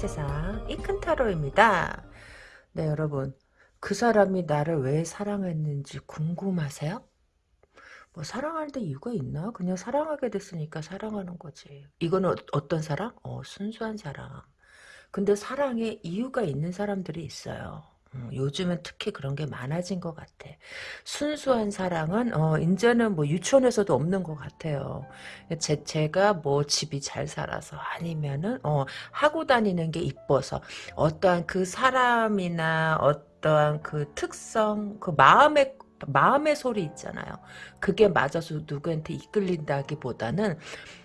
세상 이큰타로입니다. 네 여러분 그 사람이 나를 왜 사랑했는지 궁금하세요? 뭐 사랑하는데 이유가 있나? 그냥 사랑하게 됐으니까 사랑하는 거지. 이거는 어, 떤 사랑? 어 순수한 사랑. 근데 사랑에 이유가 있는 사람들이 있어요. 음, 요즘은 특히 그런 게 많아진 것 같아. 순수한 사랑은 어 이제는 뭐 유치원에서도 없는 것 같아요. 제 제가 뭐 집이 잘 살아서 아니면은 어 하고 다니는 게 이뻐서 어떠한 그 사람이나 어떠한 그 특성 그 마음의 마음의 소리 있잖아요. 그게 맞아서 누구한테 이끌린다기보다는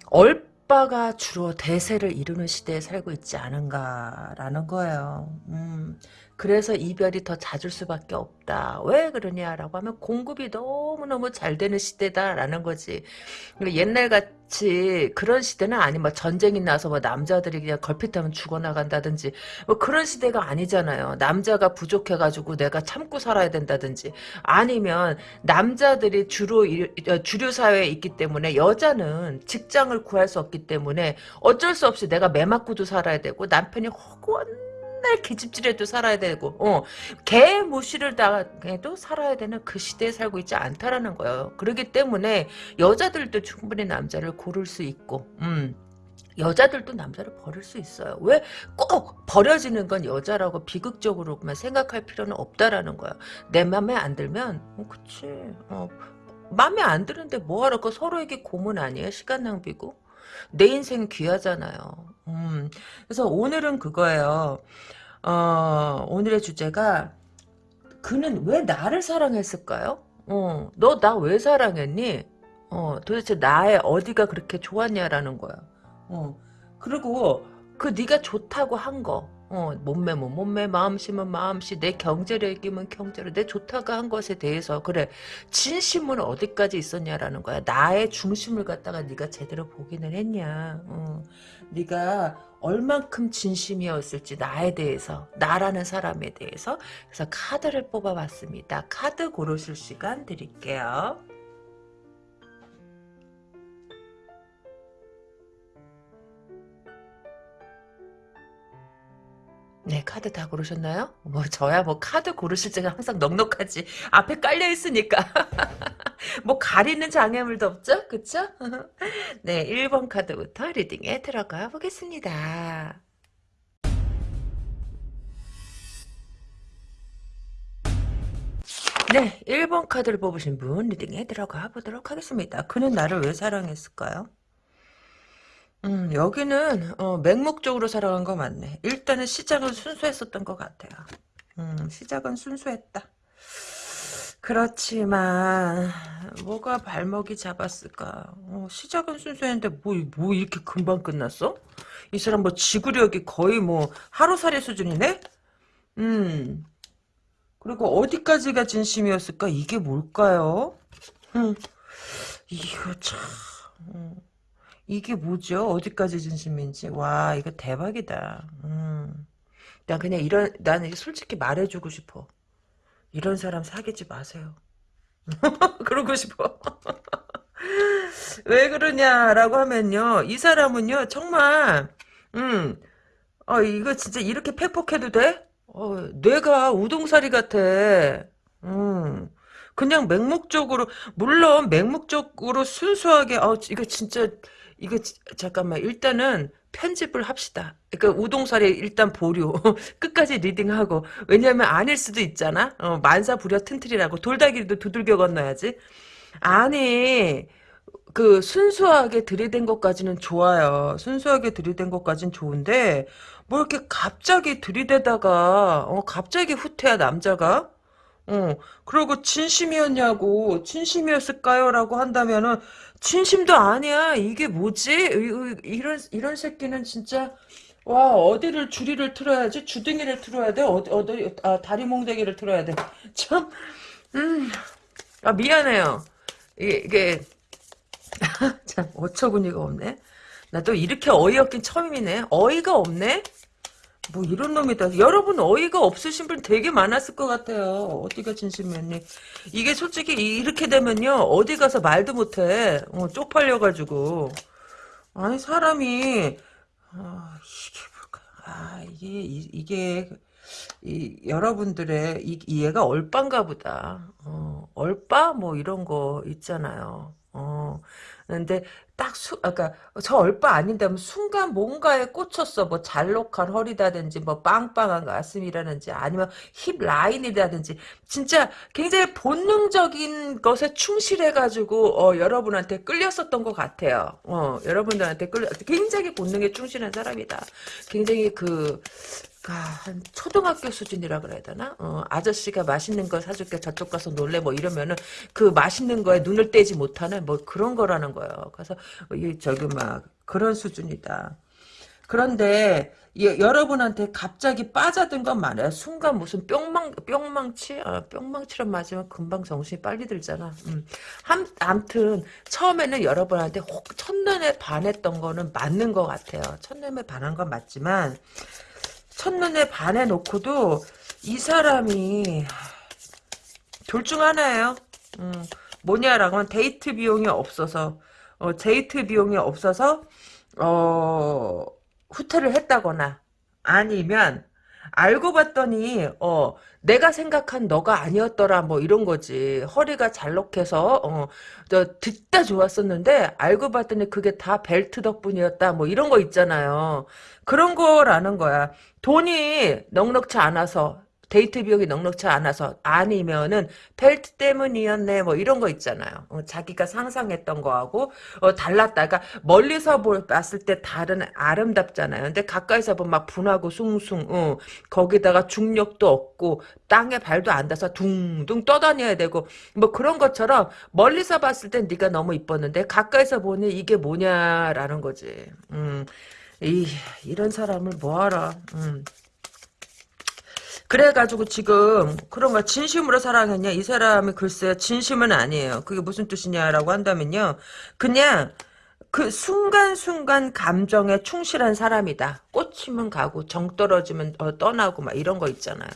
얼빠가 주로 대세를 이루는 시대에 살고 있지 않은가라는 거예요. 음. 그래서 이별이 더 잦을 수밖에 없다. 왜 그러냐라고 하면 공급이 너무너무 잘 되는 시대다라는 거지. 옛날 같이 그런 시대는 아니 뭐 전쟁이 나서 뭐 남자들이 그냥 걸핏하면 죽어나간다든지 뭐 그런 시대가 아니잖아요. 남자가 부족해가지고 내가 참고 살아야 된다든지 아니면 남자들이 주로 어, 주류 사회에 있기 때문에 여자는 직장을 구할 수 없기 때문에 어쩔 수 없이 내가 매 맞고도 살아야 되고 남편이 허구한 맨날 기집질해도 살아야 되고 어, 개 무시를 당해도 살아야 되는 그 시대에 살고 있지 않다라는 거예요. 그렇기 때문에 여자들도 충분히 남자를 고를 수 있고 음. 여자들도 남자를 버릴 수 있어요. 왜 꼭 버려지는 건 여자라고 비극적으로만 생각할 필요는 없다라는 거야. 내 맘에 안 들면 어, 그치. 어, 맘에 안 드는데 뭐하러 그 서로에게 고문 아니에요? 시간 낭비고. 내 인생 귀하잖아요. 음, 그래서 오늘은 그거예요. 어, 오늘의 주제가 그는 왜 나를 사랑했을까요? 어, 너 나 왜 사랑했니? 어, 도대체 나의 어디가 그렇게 좋았냐라는 거야. 어, 그리고 그 네가 좋다고 한 거. 어, 몸매면 몸매, 마음씨면 마음씨, 내 경제력이면 경제력, 내 좋다고 한 것에 대해서 그래 진심은 어디까지 있었냐라는 거야. 나의 중심을 갖다가 네가 제대로 보기는 했냐. 어, 네가 얼만큼 진심이었을지 나에 대해서 나라는 사람에 대해서 그래서 카드를 뽑아봤습니다. 카드 고르실 시간 드릴게요. 네, 카드 다 고르셨나요? 뭐, 저야 뭐, 카드 고르실 때가 항상 넉넉하지. 앞에 깔려있으니까. 뭐, 가리는 장애물도 없죠? 그쵸? 네, 1번 카드부터 리딩에 들어가 보겠습니다. 네, 1번 카드를 뽑으신 분 리딩에 들어가 보도록 하겠습니다. 그는 나를 왜 사랑했을까요? 음, 여기는 어, 맹목적으로 살아간 거 맞네. 일단은 시작은 순수했었던 것 같아요. 음, 시작은 순수했다. 그렇지만 뭐가 발목이 잡았을까? 어, 시작은 순수했는데 뭐, 뭐 이렇게 금방 끝났어? 이 사람 뭐 지구력이 거의 뭐 하루살이 수준이네? 음. 그리고 어디까지가 진심이었을까? 이게 뭘까요? 음. 이거 참... 음. 이게 뭐죠? 어디까지 진심인지. 와, 이거 대박이다. 음. 난 그냥 이런, 나는 솔직히 말해주고 싶어. 이런 사람 사귀지 마세요. 그러고 싶어. 왜 그러냐라고 하면요. 이 사람은요, 정말, 음, 어, 이거 진짜 이렇게 팩폭해도 돼? 어, 뇌가 우동사리 같아. 음. 그냥 맹목적으로, 물론 맹목적으로 순수하게, 어, 이거 진짜, 이거 잠깐만 일단은 편집을 합시다. 그러니까 우동살이 일단 보류. 끝까지 리딩하고. 왜냐면 아닐 수도 있잖아. 어, 만사부려 튼틀이라고. 돌다리도 두들겨 건너야지. 아니 그 순수하게 들이댄 것까지는 좋아요. 순수하게 들이댄 것까지는 좋은데 뭐 이렇게 갑자기 들이대다가 어 갑자기 후퇴야 남자가. 어 그리고 진심이었냐고 진심이었을까요? 라고 한다면은 진심도 아니야. 이게 뭐지? 이런 이런 새끼는 진짜 와 어디를 주리를 틀어야지? 주둥이를 틀어야 돼? 어디 어디 아 다리 몽댕이를 틀어야 돼? 참 음. 아 미안해요. 이게, 이게 참 어처구니가 없네. 나 또 이렇게 어이없긴 처음이네. 어이가 없네 뭐 이런 놈이다. 여러분 어이가 없으신 분 되게 많았을 것 같아요. 어디가 진심이었니? 이게 솔직히 이렇게 되면요. 어디 가서 말도 못해. 어, 쪽팔려가지고. 아니 사람이 아, 이게 뭘까? 아, 이게, 이, 이, 여러분들의, 이, 이해가 얼빠인가 보다. 어, 얼빠? 뭐, 이런 거 있잖아요. 어, 근데 딱 수, 아까 저 얼빠 아닌데 순간 뭔가에 꽂혔어. 뭐 잘록한 허리다든지 뭐 빵빵한 가슴이라든지 아니면 힙 라인이라든지 진짜 굉장히 본능적인 것에 충실해가지고 어, 여러분한테 끌렸었던 것 같아요. 어, 여러분들한테 끌려 굉장히 본능에 충실한 사람이다. 굉장히 그 아, 한 초등학교 수준이라 그래야 되나? 어, 아저씨가 맛있는 거 사줄게 저쪽 가서 놀래 뭐 이러면은 그 맛있는 거에 눈을 떼지 못하는 뭐 그런 거라는 거예요. 그래서 이 저기 막 그런 수준이다. 그런데 예, 여러분한테 갑자기 빠져든 건 말이야. 순간 무슨 뿅망 뿅망치 아, 뿅망치를 맞으면 금방 정신이 빨리 들잖아. 음. 함, 암튼 처음에는 여러분한테 혹 첫눈에 반했던 거는 맞는 것 같아요. 첫눈에 반한 건 맞지만 첫눈에 반해 놓고도 이 사람이 둘 중 하나예요. 음, 뭐냐라고 하면 데이트 비용이 없어서 어, 데이트 비용이 없어서 어, 후퇴를 했다거나 아니면 알고 봤더니 어 내가 생각한 너가 아니었더라 뭐 이런 거지. 허리가 잘록해서 어저 듣다 좋았었는데 알고 봤더니 그게 다 벨트 덕분이었다 뭐 이런 거 있잖아요. 그런 거라는 거야. 돈이 넉넉치 않아서 데이트 비용이 넉넉치 않아서 아니면은 벨트 때문이었네 뭐 이런 거 있잖아요. 어, 자기가 상상했던 거하고 어, 달랐다가 멀리서 볼, 봤을 때 다른 아름답잖아요. 근데 가까이서 보면 막 분하고 숭숭 어, 거기다가 중력도 없고 땅에 발도 안 닿아서 둥둥 떠다녀야 되고 뭐 그런 것처럼 멀리서 봤을 땐 네가 너무 이뻤는데 가까이서 보니 이게 뭐냐라는 거지. 음, 이, 이런 사람을 뭐하라. 음. 그래가지고 지금 그런 걸 진심으로 사랑했냐? 이 사람이 글쎄 진심은 아니에요. 그게 무슨 뜻이냐라고 한다면요. 그냥 그 순간순간 감정에 충실한 사람이다. 꽂히면 가고 정 떨어지면 어, 떠나고 막 이런 거 있잖아요.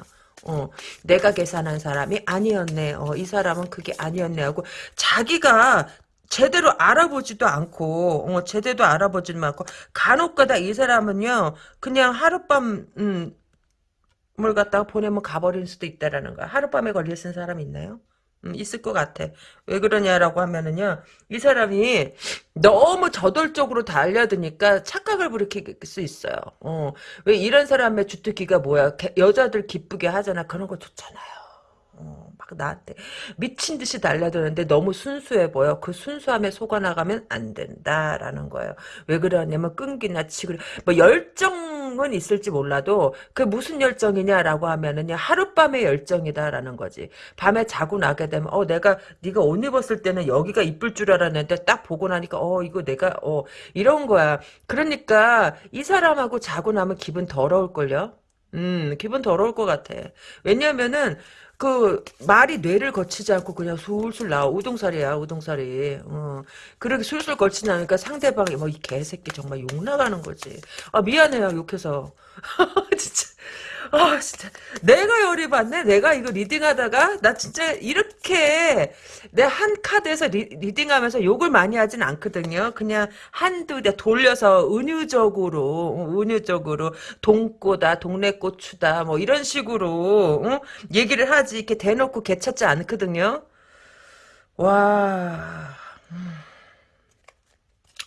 어, 내가 계산한 사람이 아니었네. 어, 이 사람은 그게 아니었네 하고 자기가 제대로 알아보지도 않고 어, 제대로 알아보지도 않고 간혹가다 이 사람은요 그냥 하룻밤 음, 물 갖다가 보내면 가버릴 수도 있다라는 거야. 하룻밤에 걸려 쓴 사람 있나요? 음, 있을 것 같아. 왜 그러냐라고 하면은요, 이 사람이 너무 저돌적으로 달려드니까 착각을 불이킬 수 있어요. 어, 왜 이런 사람의 주특기가 뭐야? 여자들 기쁘게 하잖아. 그런 거 좋잖아요. 어, 막 나한테 미친 듯이 달려드는데 너무 순수해 보여. 그 순수함에 속아 나가면 안 된다라는 거예요. 왜 그러냐면 끈기나 치그려 뭐 열정은 있을지 몰라도 그 무슨 열정이냐라고 하면은요 하룻밤의 열정이다라는 거지. 밤에 자고 나게 되면 어 내가 네가 옷 입었을 때는 여기가 이쁠 줄 알았는데 딱 보고 나니까 어 이거 내가 어 이런 거야. 그러니까 이 사람하고 자고 나면 기분 더러울 걸요. 음, 기분 더러울 것 같아. 왜냐면은, 그 말이 뇌를 거치지 않고 그냥 술술 나와. 우동사리야 우동사리. 어. 그렇게 술술 거치지 않으니까 상대방이 뭐 이 개새끼 정말 욕 나가는 거지. 아 미안해요 욕해서. 진짜 아 진짜. 내가 열이 받네? 내가 이거 reading하다가 나 진짜 이렇게 내 한 카드에서 rea, ding하면서 욕을 많이 하진 않거든요. 그냥 한두 대 돌려서 은유적으로 은유적으로 동꼬다 동네고추다 뭐 이런 식으로 어? 얘기를 하지. 이렇게 대놓고 개찾지 않거든요. 와.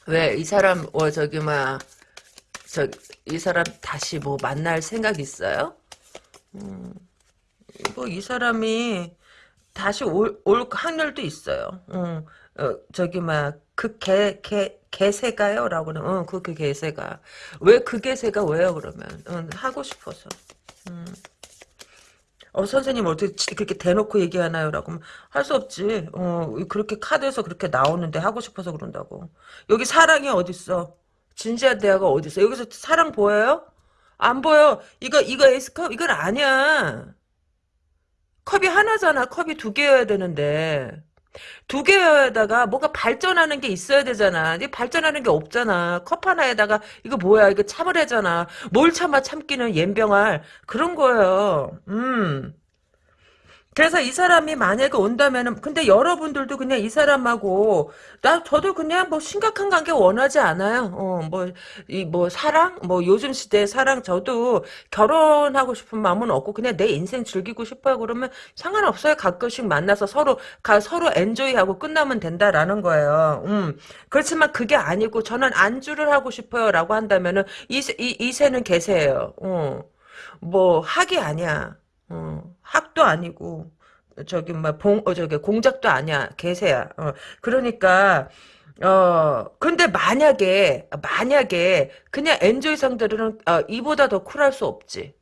왜 이 사람 어 저기 막 저, 이 사람 다시 뭐 만날 생각 있어요? 음, 뭐 이 사람이 다시 올, 올 확률도 있어요. 음, 어, 저기 막 그 개, 개, 개새가요? 라고 는, 응, 그, 그 개새가. 왜 그 개새가 왜요, 그러면? 응, 하고 싶어서. 음. 어, 선생님 어떻게 그렇게 대놓고 얘기하나요? 라고 할수 없지. 어, 그렇게 카드에서 그렇게 나오는데 하고 싶어서 그런다고. 여기 사랑이 어딨어? 진지한 대화가 어딨어? 여기서 사랑 보여요? 안 보여. 이거, 이거 에이스컵? 이건 아니야. 컵이 하나잖아. 컵이 두 개여야 되는데. 두 개에다가 뭔가 발전하는 게 있어야 되잖아. 근데 발전하는 게 없잖아. 컵 하나에다가 이거 뭐야? 이거 참으래잖아. 뭘 참아 참기는 옌병알 그런 거예요. 음. 그래서 이 사람이 만약에 온다면은 근데 여러분들도 그냥 이 사람하고 나 저도 그냥 뭐 심각한 관계 원하지 않아요. 어 뭐이뭐 사랑 뭐 요즘 시대의 사랑 저도 결혼하고 싶은 마음은 없고 그냥 내 인생 즐기고 싶어요. 그러면 상관없어요. 가끔씩 만나서 서로 가 서로 엔조이하고 끝나면 된다라는 거예요. 음 그렇지만 그게 아니고 저는 안주를 하고 싶어요라고 한다면은 이이 이새는 개새예요. 어 뭐 학이 아니야. 어, 학도 아니고 저기 뭐봉 어, 저기 공작도 아니야 개새야. 어, 그러니까 어 근데 만약에 만약에 그냥 엔조이 상들은 어, 이보다 더 쿨할 수 없지.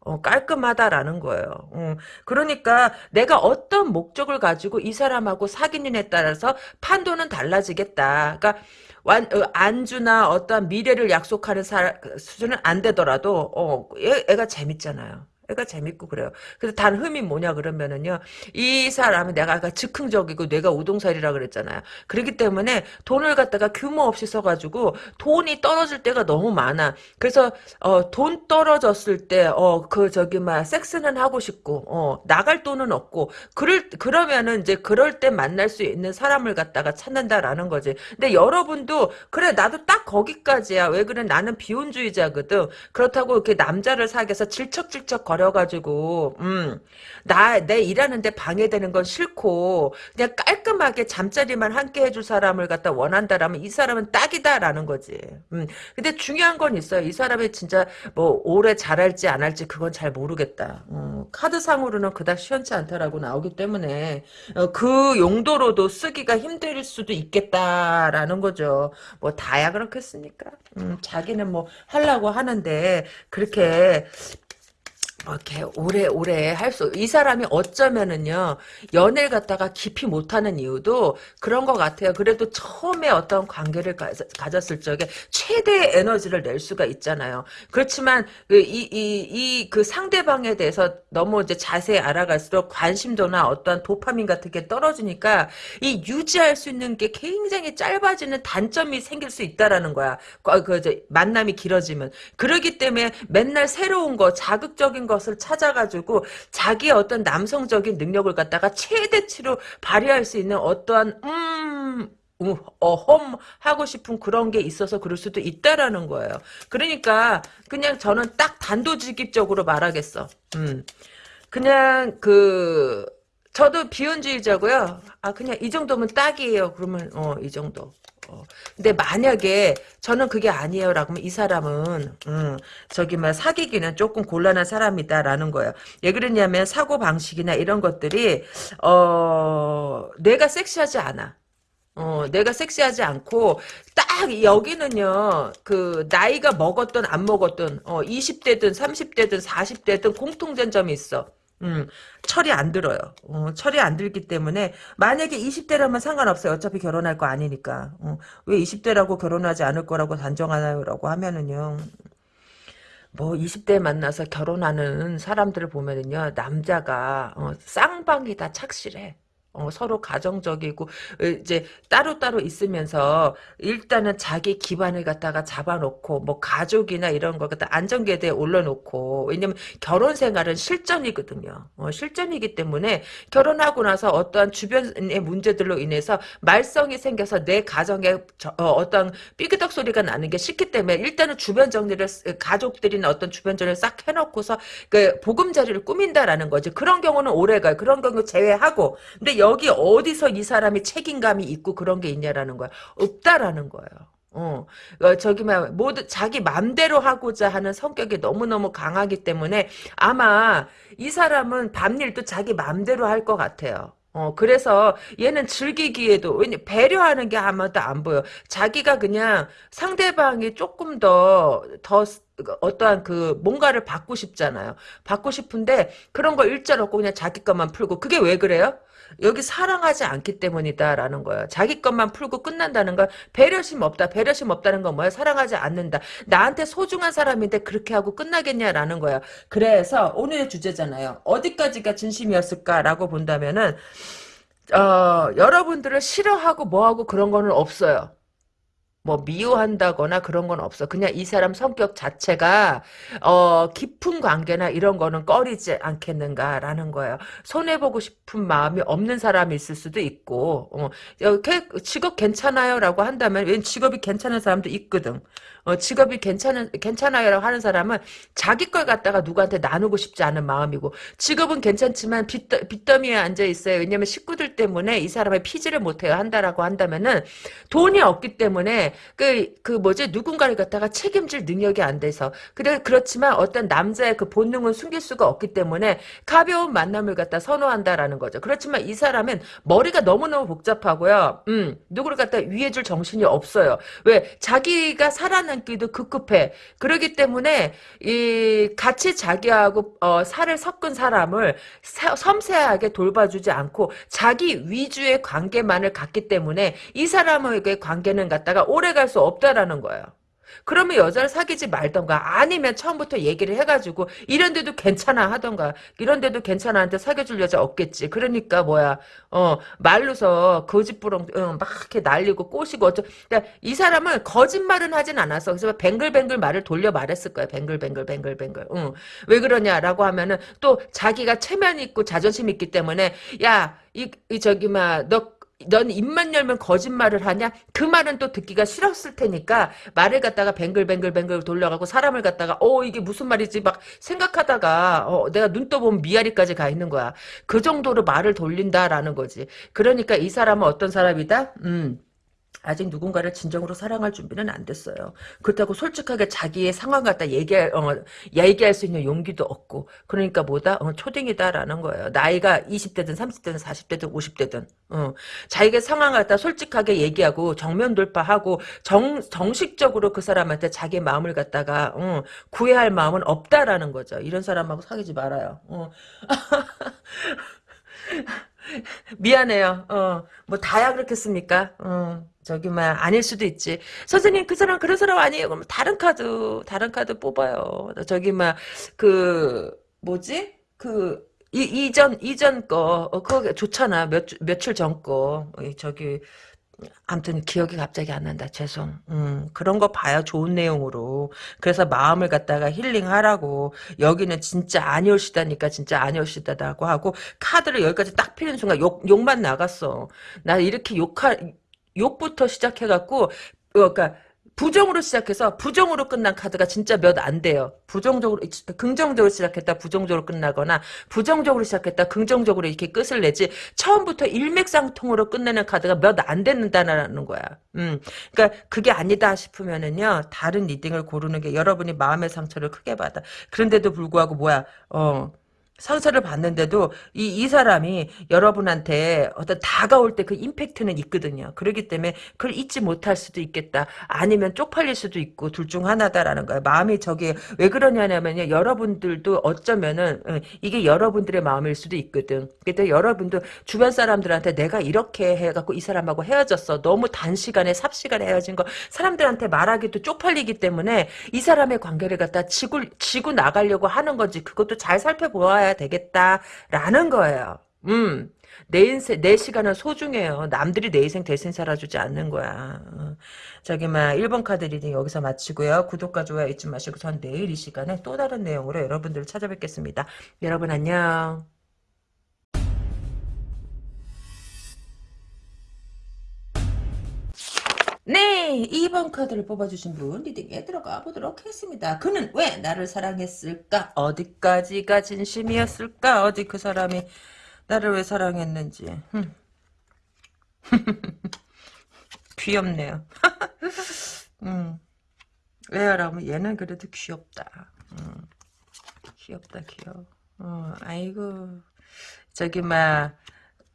어, 깔끔하다라는 거예요. 어, 그러니까 내가 어떤 목적을 가지고 이 사람하고 사귀느냐에 따라서 판도는 달라지겠다. 그러니까 완, 어, 안주나 어떤 미래를 약속하는 사, 수준은 안 되더라도 어, 얘, 애가 재밌잖아요. 애가 재밌고 그래요. 그래서 단 흠이 뭐냐 그러면은요. 이 사람은 내가 아까 즉흥적이고 뇌가 우동살이라 그랬잖아요. 그렇기 때문에 돈을 갖다가 규모 없이 써가지고 돈이 떨어질 때가 너무 많아. 그래서 어, 돈 떨어졌을 때 어, 그 저기 막 섹스는 하고 싶고 어, 나갈 돈은 없고 그럴 그러면은 이제 그럴 때 만날 수 있는 사람을 갖다가 찾는다라는 거지. 근데 여러분도 그래 나도 딱 거기까지야. 왜 그래 나는 비혼주의자거든. 그렇다고 이렇게 남자를 사귀어서 질척질척 버려가지고 음, 나 내 일하는데 방해되는 건 싫고 그냥 깔끔하게 잠자리만 함께 해줄 사람을 갖다 원한다라면 이 사람은 딱이다라는 거지. 음, 근데 중요한 건 있어요. 이 사람이 진짜 뭐 오래 잘할지 안 할지 그건 잘 모르겠다. 어, 카드상으로는 그닥 시원치 않다라고 나오기 때문에 어, 그 용도로도 쓰기가 힘들 수도 있겠다라는 거죠. 뭐 다야 그렇겠습니까? 음, 자기는 뭐 하려고 하는데 그렇게 뭐 이렇게 오래오래 할 수, 이 사람이 어쩌면은요, 연애를 갖다가 깊이 못하는 이유도 그런 것 같아요. 그래도 처음에 어떤 관계를 가, 졌을 적에 최대의 에너지를 낼 수가 있잖아요. 그렇지만, 그, 이, 이, 이, 그 상대방에 대해서 너무 이제 자세히 알아갈수록 관심도나 어떠한 도파민 같은 게 떨어지니까, 이 유지할 수 있는 게 굉장히 짧아지는 단점이 생길 수 있다라는 거야. 그, 그, 만남이 길어지면. 그러기 때문에 맨날 새로운 거, 자극적인 거, 것을 찾아가지고 자기의 어떤 남성적인 능력을 갖다가 최대치로 발휘할 수 있는 어떠한 음 어험 하고 싶은 그런 게 있어서 그럴 수도 있다라는 거예요. 그러니까 그냥 저는 딱 단도직입적으로 말하겠어. 음. 그냥 그 저도 비혼주의자고요. 아 그냥 이 정도면 딱이에요. 그러면 어 이 정도. 어. 근데 만약에 저는 그게 아니에요라고 하면 이 사람은 음, 저기 막 사귀기는 조금 곤란한 사람이다라는 거예요. 왜 그러냐면 사고 방식이나 이런 것들이 어 내가 섹시하지 않아. 어, 내가 섹시하지 않고, 딱, 여기는요, 그, 나이가 먹었든 안 먹었든, 어, 20대든 30대든 40대든 공통된 점이 있어. 음, 철이 안 들어요. 어, 철이 안 들기 때문에 만약에 20대라면 상관없어요. 어차피 결혼할 거 아니니까. 어, 왜 20대라고 결혼하지 않을 거라고 단정하나요?라고 하면은요. 뭐 20대 만나서 결혼하는 사람들을 보면은요. 남자가 어, 쌍방이 다 착실해. 어, 서로 가정적이고 이제 따로따로 있으면서 일단은 자기 기반을 갖다가 잡아놓고 뭐 가족이나 이런 거 갖다 안전계대에 올려놓고 왜냐면 결혼 생활은 실전이거든요. 어, 실전이기 때문에 결혼하고 나서 어떠한 주변의 문제들로 인해서 말썽이 생겨서 내 가정에 어, 떤 삐그덕 소리가 나는 게 싫기 때문에 일단은 주변 정리를 가족들이나 어떤 주변 정리를 싹 해놓고서 그 보금자리를 꾸민다라는 거지. 그런 경우는 오래가요. 그런 경우 제외하고 근데 여기 어디서 이 사람이 책임감이 있고 그런 게 있냐라는 거야. 없다라는 거예요. 어, 어 저기 막 모두 자기 맘대로 하고자 하는 성격이 너무너무 강하기 때문에 아마 이 사람은 밤일도 자기 맘대로 할 것 같아요. 어, 그래서 얘는 즐기기에도, 왜냐, 배려하는 게 아무도 안 보여. 자기가 그냥 상대방이 조금 더, 더, 어떠한 그, 뭔가를 받고 싶잖아요. 받고 싶은데, 그런 거 일절 없고 그냥 자기 것만 풀고, 그게 왜 그래요? 여기 사랑하지 않기 때문이다라는 거예요. 자기 것만 풀고 끝난다는 건 배려심 없다. 배려심 없다는 건 뭐야? 사랑하지 않는다. 나한테 소중한 사람인데 그렇게 하고 끝나겠냐라는 거야. 그래서 오늘의 주제잖아요. 어디까지가 진심이었을까라고 본다면은 어, 여러분들을 싫어하고 뭐하고 그런 거는 없어요. 뭐 미워한다거나 그런 건 없어. 그냥 이 사람 성격 자체가 어 깊은 관계나 이런 거는 꺼리지 않겠는가라는 거예요. 손해 보고 싶은 마음이 없는 사람이 있을 수도 있고 어, 직업 괜찮아요라고 한다면 왠 직업이 괜찮은 사람도 있거든. 어, 직업이 괜찮은 괜찮아요라고 하는 사람은 자기 걸 갖다가 누구한테 나누고 싶지 않은 마음이고 직업은 괜찮지만 빚더, 빚더미에 앉아 있어요. 왜냐면 식구들 때문에 이 사람의 피지를 못해요 한다라고 한다면은 돈이 없기 때문에 그, 그 뭐지, 누군가를 갖다가 책임질 능력이 안 돼서. 그래, 그렇지만 어떤 남자의 그 본능은 숨길 수가 없기 때문에 가벼운 만남을 갖다 선호한다라는 거죠. 그렇지만 이 사람은 머리가 너무너무 복잡하고요. 음, 누구를 갖다 위해줄 정신이 없어요. 왜? 자기가 살아 남기도 급급해. 그러기 때문에, 이, 같이 자기하고, 어, 살을 섞은 사람을 사, 섬세하게 돌봐주지 않고 자기 위주의 관계만을 갖기 때문에 이 사람에게 관계는 갖다가 오래 갈 수 없다라는 거예요. 그러면 여자를 사귀지 말던가 아니면 처음부터 얘기를 해가지고 이런데도 괜찮아 하던가 이런데도 괜찮아 한테 사귀어줄 여자 없겠지. 그러니까 뭐야 어 말로서 거짓부렁 응, 막 이렇게 날리고 꼬시고 어쩌 그러니까 이 사람은 거짓말은 하진 않았어. 그래서 뱅글뱅글 말을 돌려 말했을 거야. 뱅글뱅글 뱅글뱅글. 응. 왜 그러냐라고 하면은 또 자기가 체면 있고 자존심 있기 때문에 야 이, 이 저기 막너 넌 입만 열면 거짓말을 하냐? 그 말은 또 듣기가 싫었을 테니까 말을 갖다가 뱅글뱅글뱅글 돌려가고 사람을 갖다가 어 이게 무슨 말이지 막 생각하다가 어, 내가 눈 떠보면 미아리까지 가 있는 거야. 그 정도로 말을 돌린다라는 거지. 그러니까 이 사람은 어떤 사람이다? 음. 아직 누군가를 진정으로 사랑할 준비는 안 됐어요. 그렇다고 솔직하게 자기의 상황 갖다 얘기할, 어, 얘기할 수 있는 용기도 없고, 그러니까 뭐다? 어, 초딩이다라는 거예요. 나이가 20대든 30대든 40대든 50대든, 어, 자기의 상황 갖다 솔직하게 얘기하고, 정면 돌파하고, 정, 정식적으로 그 사람한테 자기 마음을 갖다가, 어, 구애할 마음은 없다라는 거죠. 이런 사람하고 사귀지 말아요. 어. 미안해요. 어, 뭐 다야 그렇겠습니까? 어. 저기 막 아닐 수도 있지. 선생님 그 사람 그런 사람 아니에요. 그럼 다른 카드 다른 카드 뽑아요. 저기 막 그 뭐지? 그 이, 이전 이전 거 어, 그거 좋잖아. 몇 며칠 전 거. 저기 아무튼 기억이 갑자기 안 난다. 죄송. 음, 그런 거 봐요. 좋은 내용으로. 그래서 마음을 갖다가 힐링하라고. 여기는 진짜 아니올시다니까 진짜 아니올시다라고 하고 카드를 여기까지 딱 피는 순간 욕 욕만 나갔어. 나 이렇게 욕할 욕부터 시작해갖고 그러니까 부정으로 시작해서 부정으로 끝난 카드가 진짜 몇 안 돼요. 부정적으로 긍정적으로 시작했다 부정적으로 끝나거나 부정적으로 시작했다 긍정적으로 이렇게 끝을 내지 처음부터 일맥상통으로 끝내는 카드가 몇안 된다는 거야. 음, 그러니까 그게 아니다 싶으면은요 다른 리딩을 고르는 게 여러분이 마음의 상처를 크게 받아. 그런데도 불구하고 뭐야 어. 상처를 받는데도 이, 이 사람이 여러분한테 어떤 다가올 때 그 임팩트는 있거든요. 그렇기 때문에 그걸 잊지 못할 수도 있겠다. 아니면 쪽팔릴 수도 있고 둘 중 하나다라는 거예요. 마음이 저게 왜 그러냐면요. 여러분들도 어쩌면은 이게 여러분들의 마음일 수도 있거든. 근데 여러분도 주변 사람들한테 내가 이렇게 해갖고 이 사람하고 헤어졌어. 너무 단시간에 삽시간에 헤어진 거 사람들한테 말하기도 쪽팔리기 때문에 이 사람의 관계를 갖다 지고, 지고 나가려고 하는 건지 그것도 잘 살펴보아야 되겠다라는 거예요. 음. 내 인생, 내 시간은 소중해요. 남들이 내 인생 대신 살아주지 않는 거야. 어. 저기, 막, 1번 카드 reading 여기서 마치고요. 구독과 좋아요 잊지 마시고, 전 내일 이 시간에 또 다른 내용으로 여러분들을 찾아뵙겠습니다. 여러분 안녕. 네, 2번 카드를 뽑아주신 분 리딩에 들어가 보도록 하겠습니다. 그는 왜 나를 사랑했을까? 어디까지가 진심이었을까? 어디 그 사람이 나를 왜 사랑했는지. 귀엽네요. 음. 왜요라면 얘는 그래도 귀엽다. 음. 귀엽다 귀여워. 어, 아이고 저기 막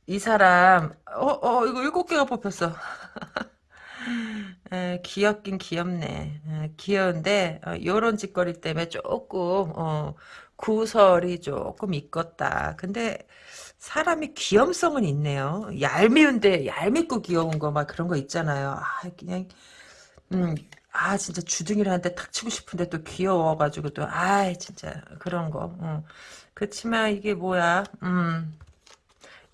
이 사람 어어 어, 이거 일곱 개가 뽑혔어. 에, 귀엽긴 귀엽네. 에, 귀여운데 어, 요런 짓거리 때문에 조금 어, 구설이 조금 있겠다. 근데 사람이 귀염성은 있네요. 얄미운데 얄밉고 귀여운 거 막 그런 거 있잖아요. 아 그냥 음. 아 진짜 주둥이를 한테 탁 치고 싶은데 또 귀여워가지고 또 아 진짜 그런 거 어. 그렇지만 이게 뭐야 음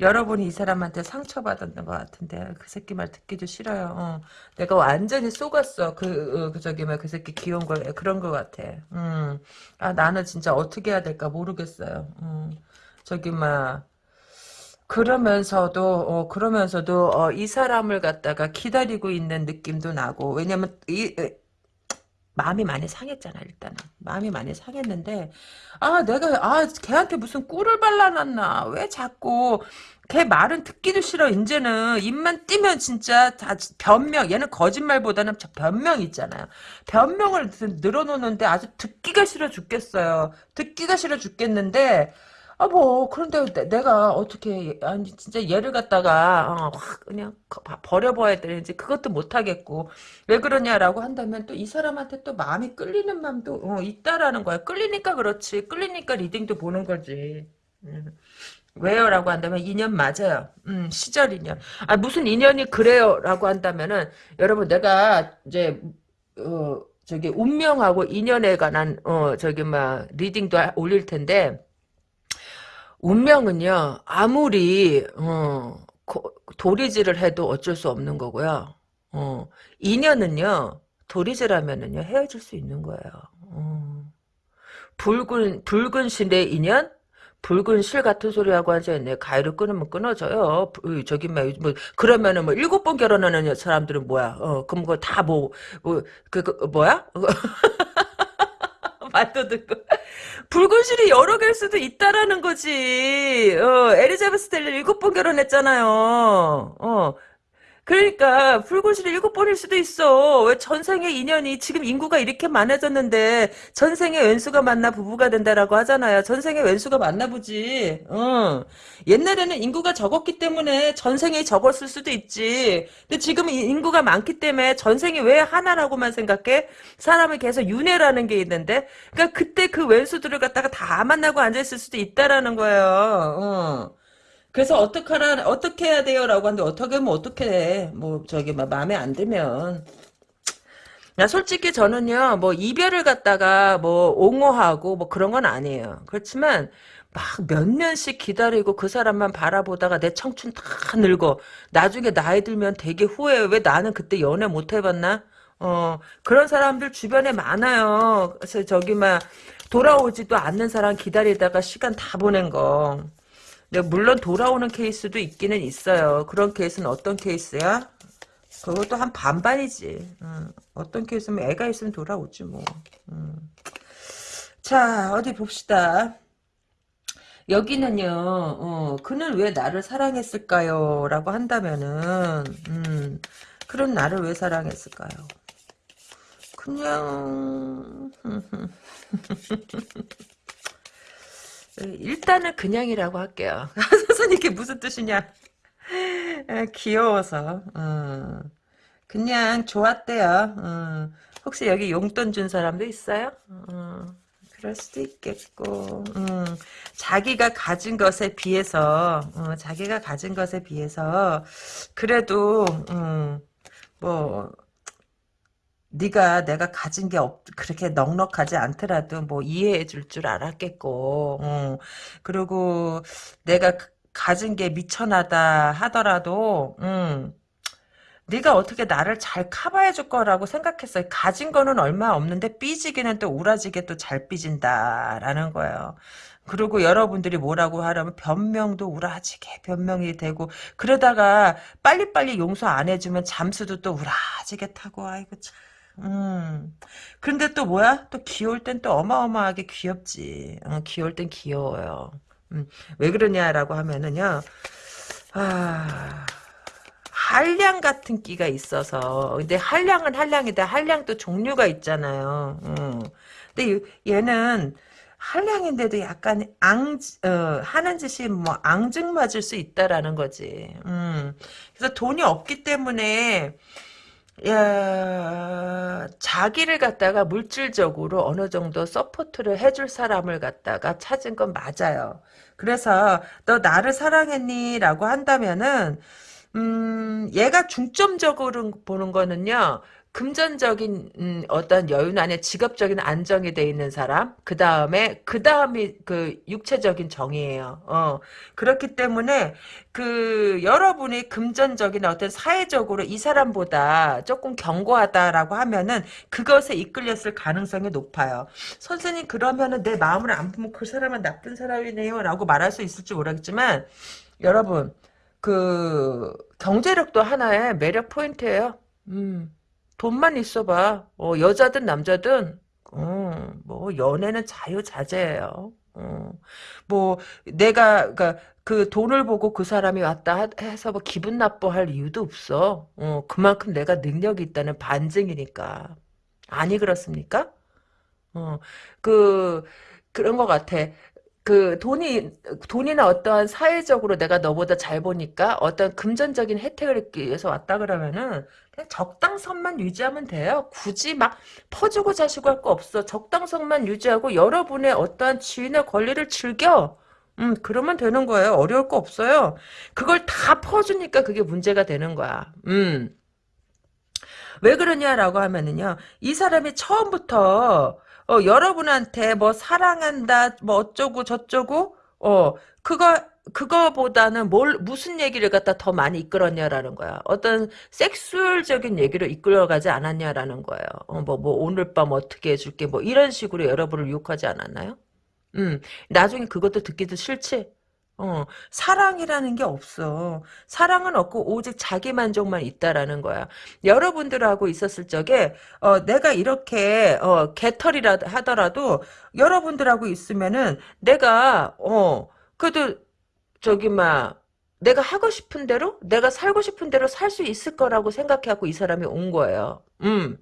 여러분이 이 사람한테 상처받았던 것 같은데 그 새끼 말 듣기도 싫어요. 어. 내가 완전히 속았어. 그, 어, 그 저기 뭐그 새끼 귀여운 걸 그런 것 같아. 음. 아 나는 진짜 어떻게 해야 될까 모르겠어요. 음. 저기 막 그러면서도 어, 그러면서도 어, 이 사람을 갖다가 기다리고 있는 느낌도 나고 왜냐면 이 마음이 많이 상했잖아 일단은. 마음이 많이 상했는데 아 내가 아 걔한테 무슨 꿀을 발라놨나? 왜 자꾸 걔 말은 듣기도 싫어. 이제는 입만 띄면 진짜 다 변명 얘는 거짓말보다는 변명 있잖아요. 변명을 늘어놓는데 아주 듣기가 싫어 죽겠어요. 듣기가 싫어 죽겠는데 아, 뭐, 그런데 내, 가 어떻게, 아니, 진짜 얘를 갖다가, 어, 확, 그냥, 버려봐야 되는지, 그것도 못하겠고, 왜 그러냐라고 한다면, 또 이 사람한테 또 마음이 끌리는 마음도, 어, 있다라는 거야. 끌리니까 그렇지. 끌리니까 리딩도 보는 거지. 음. 왜요? 라고 한다면, 인연 맞아요. 음, 시절 인연. 아, 무슨 인연이 그래요? 라고 한다면은, 여러분, 내가, 이제, 어, 저기, 운명하고 인연에 관한, 어, 저기, 막, 리딩도 올릴 텐데, 운명은요, 아무리, 어, 도리질을 해도 어쩔 수 없는 거고요. 어, 인연은요, 도리질하면은요, 헤어질 수 있는 거예요. 어. 붉은, 붉은 실의 인연? 붉은 실 같은 소리 하고 앉아있네. 가위를 끊으면 끊어져요. 저기, 뭐, 뭐, 그러면은 뭐, 일곱 번 결혼하는 사람들은 뭐야? 어, 그럼 그거 다 뭐, 뭐, 그, 그 뭐야? 말도 듣고. 붉은 실이 여러 개일 수도 있다라는 거지. 어, 에리자베스 텔리 일곱 번 결혼했잖아요. 어, 그러니까 불고시를 일곱 번일 수도 있어. 왜 전생의 인연이 지금 인구가 이렇게 많아졌는데 전생의 왼수가 만나 부부가 된다라고 하잖아요. 전생의 왼수가 만나 보지. 어. 옛날에는 인구가 적었기 때문에 전생이 적었을 수도 있지. 근데 지금 인구가 많기 때문에 전생이 왜 하나라고만 생각해? 사람을 계속 윤회라는 게 있는데. 그러니까 그때 그 왼수들을 갖다가 다 만나고 앉아 있을 수도 있다라는 거예요. 어. 그래서 어떡하라 어떻게 해야 돼요라고 하는데 어떻게 하면 어떻게 해. 뭐 저기 막 마음에 안 들면 야, 솔직히 저는요, 뭐, 이별을 갖다가, 뭐, 옹호하고, 뭐, 그런 건 아니에요. 그렇지만, 막 몇 년씩 기다리고 그 사람만 바라보다가 내 청춘 다 늙어. 나중에 나이 들면 되게 후회해. 왜 나는 그때 연애 못 해봤나? 어, 그런 사람들 주변에 많아요. 그래서 저기, 막, 돌아오지도 않는 사람 기다리다가 시간 다 보낸 거. 네, 물론 돌아오는 케이스도 있기는 있어요. 그런 케이스는 어떤 케이스야? 그것도 한 반반이지. 음, 어떤 케이스면 애가 있으면 돌아오지 뭐. 음. 자 어디 봅시다. 여기는요. 어, 그는 왜 나를 사랑했을까요? 라고 한다면은 음, 그런 나를 왜 사랑했을까요? 그냥 일단은 그냥이라고 할게요. 선생님 이게 무슨 뜻이냐? 아, 귀여워서 어. 그냥 좋았대요. 어. 혹시 여기 용돈 준 사람도 있어요? 어. 그럴 수도 있겠고 음. 자기가 가진 것에 비해서 어, 자기가 가진 것에 비해서 그래도 음, 뭐 네가 내가 가진 게 없, 그렇게 넉넉하지 않더라도 뭐 이해해 줄 줄 알았겠고 어. 그리고 내가 가진 게 미천하다 하더라도 음, 네가 어떻게 나를 잘 커버해 줄 거라고 생각했어요. 가진 거는 얼마 없는데 삐지기는 또 우라지게 또 잘 삐진다라는 거예요. 그리고 여러분들이 뭐라고 하려면 변명도 우라지게 변명이 되고 그러다가 빨리빨리 용서 안 해주면 잠수도 또 우라지게 타고 아이고 참 음. 근데 또 뭐야? 또 귀여울 땐 또 어마어마하게 귀엽지. 어, 귀여울 땐 귀여워요. 음. 왜 그러냐라고 하면은요. 아. 한량 같은 끼가 있어서 근데 한량은 한량이다 한량도 종류가 있잖아요 음. 근데 얘는 한량인데도 약간 앙 어, 하는 짓이 뭐 앙증 맞을 수 있다라는 거지 음. 그래서 돈이 없기 때문에 야, 자기를 갖다가 물질적으로 어느 정도 support를 해줄 사람을 갖다가 찾은 건 맞아요. 그래서 너 나를 사랑했니? 라고 한다면은 음, 얘가 중점적으로 보는 거는요. 금전적인 음, 어떤 여유 안에 직업적인 안정이 돼 있는 사람 그 다음에 그 다음이 그 육체적인 정이에요. 어 그렇기 때문에 그 여러분이 금전적인 어떤 사회적으로 이 사람보다 조금 견고하다라고 하면은 그것에 이끌렸을 가능성이 높아요. 선생님 그러면은 내 마음을 안 보면 그 사람은 나쁜 사람이네요라고 말할 수 있을지 모르겠지만 여러분 그 경제력도 하나의 매력 포인트예요. 음. 돈만 있어봐. 어, 여자든 남자든 어, 뭐 연애는 자유자재예요. 어, 뭐 내가 그러니까 그 돈을 보고 그 사람이 왔다 해서 뭐 기분 나빠할 이유도 없어. 어, 그만큼 내가 능력이 있다는 반증이니까. 아니 그렇습니까? 어, 그 그런 것 같아. 그 돈이 돈이나 어떠한 사회적으로 내가 너보다 잘 보니까 어떤 금전적인 혜택을 얻기 위해서 왔다 그러면은 그냥 적당선만 유지하면 돼요. 굳이 막 퍼주고 자시고 할 거 없어. 적당선만 유지하고 여러분의 어떠한 지위나 권리를 즐겨. 음, 그러면 되는 거예요. 어려울 거 없어요. 그걸 다 퍼주니까 그게 문제가 되는 거야. 음. 왜 그러냐라고 하면은요. 이 사람이 처음부터 어, 여러분한테 뭐 사랑한다, 뭐 어쩌고 저쩌고, 어, 그거, 그거보다는 뭘, 무슨 얘기를 갖다 더 많이 이끌었냐라는 거야. 어떤 섹수얼적인 얘기를 이끌어가지 않았냐라는 거예요. 어, 뭐, 뭐, 오늘 밤 어떻게 해줄게, 뭐, 이런 식으로 여러분을 유혹하지 않았나요? 음, 나중에 그것도 듣기도 싫지? 어, 사랑이라는 게 없어. 사랑은 없고 오직 자기 만족만 있다라는 거야. 여러분들하고 있었을 적에 어, 내가 이렇게 어, 개털이라 하더라도 여러분들하고 있으면은 내가 어, 그래도 저기 막 내가 하고 싶은 대로 내가 살고 싶은 대로 살 수 있을 거라고 생각해갖고 이 사람이 온 거예요. 음.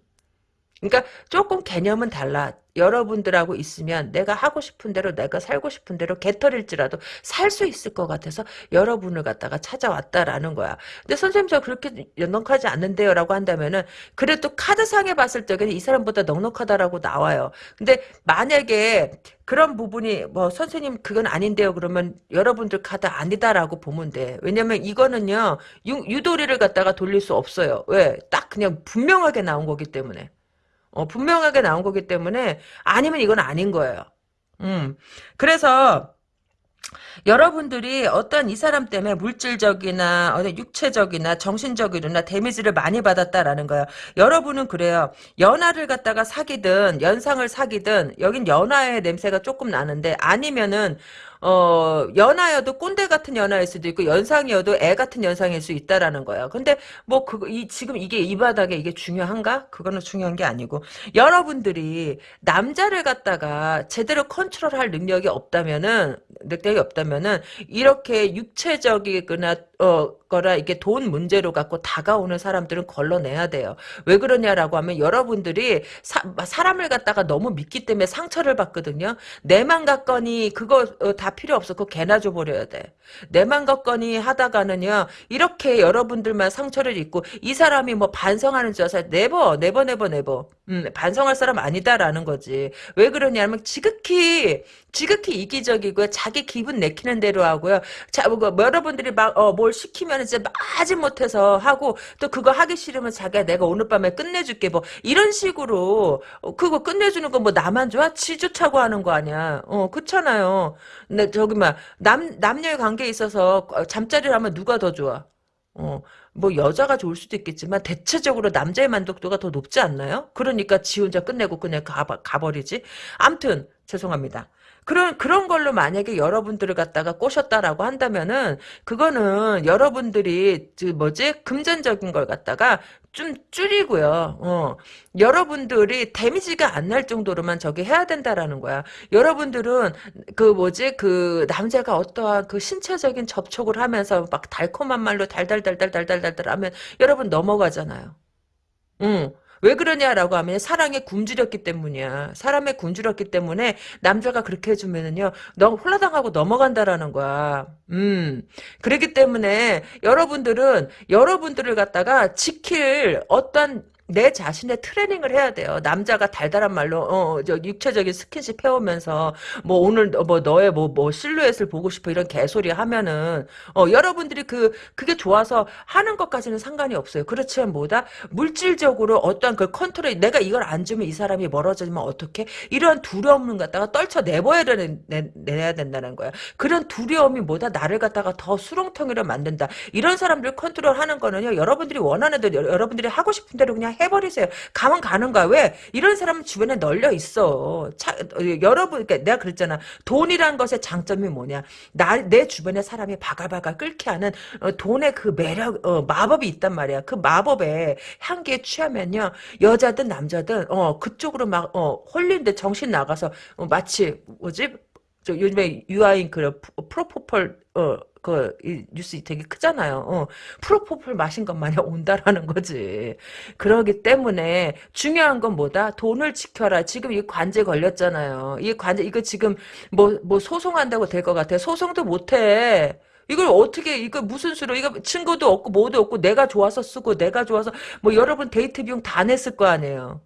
그러니까 조금 개념은 달라. 여러분들하고 있으면 내가 하고 싶은 대로 내가 살고 싶은 대로 개털일지라도 살 수 있을 것 같아서 여러분을 갖다가 찾아왔다라는 거야. 근데 선생님 저 그렇게 넉넉하지 않는데요 라고 한다면은 그래도 카드상에 봤을 적에는 이 사람보다 넉넉하다라고 나와요. 근데 만약에 그런 부분이 뭐 선생님 그건 아닌데요 그러면 여러분들 카드 아니다라고 보면 돼. 왜냐면 이거는요 유, 유도리를 갖다가 돌릴 수 없어요. 왜? 딱 그냥 분명하게 나온 거기 때문에. 어, 분명하게 나온 거기 때문에 아니면 이건 아닌 거예요. 음. 그래서 여러분들이 어떤 이 사람 때문에 물질적이나 어떤 육체적이나 정신적이나 데미지를 많이 받았다라는 거예요. 여러분은 그래요. 연하를 갖다가 사귀든 연상을 사귀든 여긴 연하의 냄새가 조금 나는데 아니면은 어, 연하여도 꼰대 같은 연하일 수도 있고 연상이어도 애 같은 연상일 수 있다라는 거예요. 근데 뭐 그 이 지금 이게 이 바닥에 이게 중요한가? 그거는 중요한 게 아니고 여러분들이 남자를 갖다가 제대로 컨트롤할 능력이 없다면은 능력이 없다면은 이렇게 육체적이거나 어 거라 이게 돈 문제로 갖고 다가오는 사람들은 걸러내야 돼요. 왜 그러냐라고 하면 여러분들이 사, 람을 갖다가 너무 믿기 때문에 상처를 받거든요. 내 맘 같거니 그거 어, 다 필요 없어. 그거 개나 줘버려야 돼. 내 맘 같거니 하다가는요. 이렇게 여러분들만 상처를 입고 이 사람이 뭐 반성하는 줄 알아서 never never never never 음, 반성할 사람 아니다라는 거지. 왜 그러냐면 지극히 지극히 이기적이고요. 자기 기분 내키는 대로 하고요. 자, 뭐, 뭐 여러분들이 막, 어, 뭘 시키면 이제 마지 못해서 하고, 또 그거 하기 싫으면 자기야, 내가 오늘 밤에 끝내줄게. 뭐, 이런 식으로, 어, 그거 끝내주는 거 뭐 나만 좋아? 지 좋다고 하는 거 아니야. 어, 그렇잖아요. 근데 저기, 막, 남, 남녀의 관계에 있어서 잠자리를 하면 누가 더 좋아? 어, 뭐 여자가 좋을 수도 있겠지만 대체적으로 남자의 만족도가 더 높지 않나요? 그러니까 지 혼자 끝내고 그냥 가, 가버리지. 암튼 죄송합니다. 그런 그런 걸로 만약에 여러분들을 갖다가 꼬셨다라고 한다면은 그거는 여러분들이 그 뭐지 금전적인 걸 갖다가 좀 줄이고요. 어. 여러분들이 데미지가 안 날 정도로만 저기 해야 된다라는 거야. 여러분들은 그 뭐지 그 남자가 어떠한 그 신체적인 접촉을 하면서 막 달콤한 말로 달달달달달달달달 하면 여러분 넘어가잖아요. 응. 왜 그러냐라고 하면 사랑에 굶주렸기 때문이야. 사람에 굶주렸기 때문에 남자가 그렇게 해주면은요, 너 홀라당하고 넘어간다라는 거야. 음. 그렇기 때문에 여러분들은 여러분들을 갖다가 지킬 어떤 내 자신의 트레이닝을 해야 돼요. 남자가 달달한 말로 어, 저 육체적인 스킨십 해오면서 뭐 오늘 뭐 너의 뭐뭐 실루엣을 보고 싶어 이런 개소리 하면은 어, 여러분들이 그 그게 좋아서 하는 것까지는 상관이 없어요. 그렇지만 뭐다 물질적으로 어떠한 그 컨트롤 내가 이걸 안 주면 이 사람이 멀어지면 어떻게 이러한 두려움을 갖다가 떨쳐 내버려야 내, 내야 된다는 거야. 그런 두려움이 뭐다 나를 갖다가 더 수렁텅이로 만든다. 이런 사람들 컨트롤하는 거는요. 여러분들이 원하는 대로 여러분들이 하고 싶은 대로 그냥 해버리세요. 가면 가는 거야. 왜? 이런 사람은 주변에 널려 있어. 차, 어, 여러분, 그러니까 내가 그랬잖아. 돈이란 것의 장점이 뭐냐? 나, 내 주변에 사람이 바글바글 끓게 하는 어, 돈의 그 매력, 어, 마법이 있단 말이야. 그 마법에 향기에 취하면요. 여자든 남자든, 어, 그쪽으로 막, 어, 홀린데 정신 나가서, 어, 마치, 뭐지? 저 요즘에 유아인 그 프로포폴, 어, 그 뉴스 되게 크잖아요. 어, 프로포폴 마신 것 마냥 온다라는 거지. 그러기 때문에 중요한 건 뭐다? 돈을 지켜라. 지금 이 관제 걸렸잖아요. 이 관제 이거 지금 뭐뭐 뭐 소송한다고 될 것 같아. 소송도 못해. 이걸 어떻게 이거 무슨 수로 이거 친구도 없고 뭐도 없고 내가 좋아서 쓰고 내가 좋아서 뭐 여러분 데이트 비용 다 냈을 거 아니에요.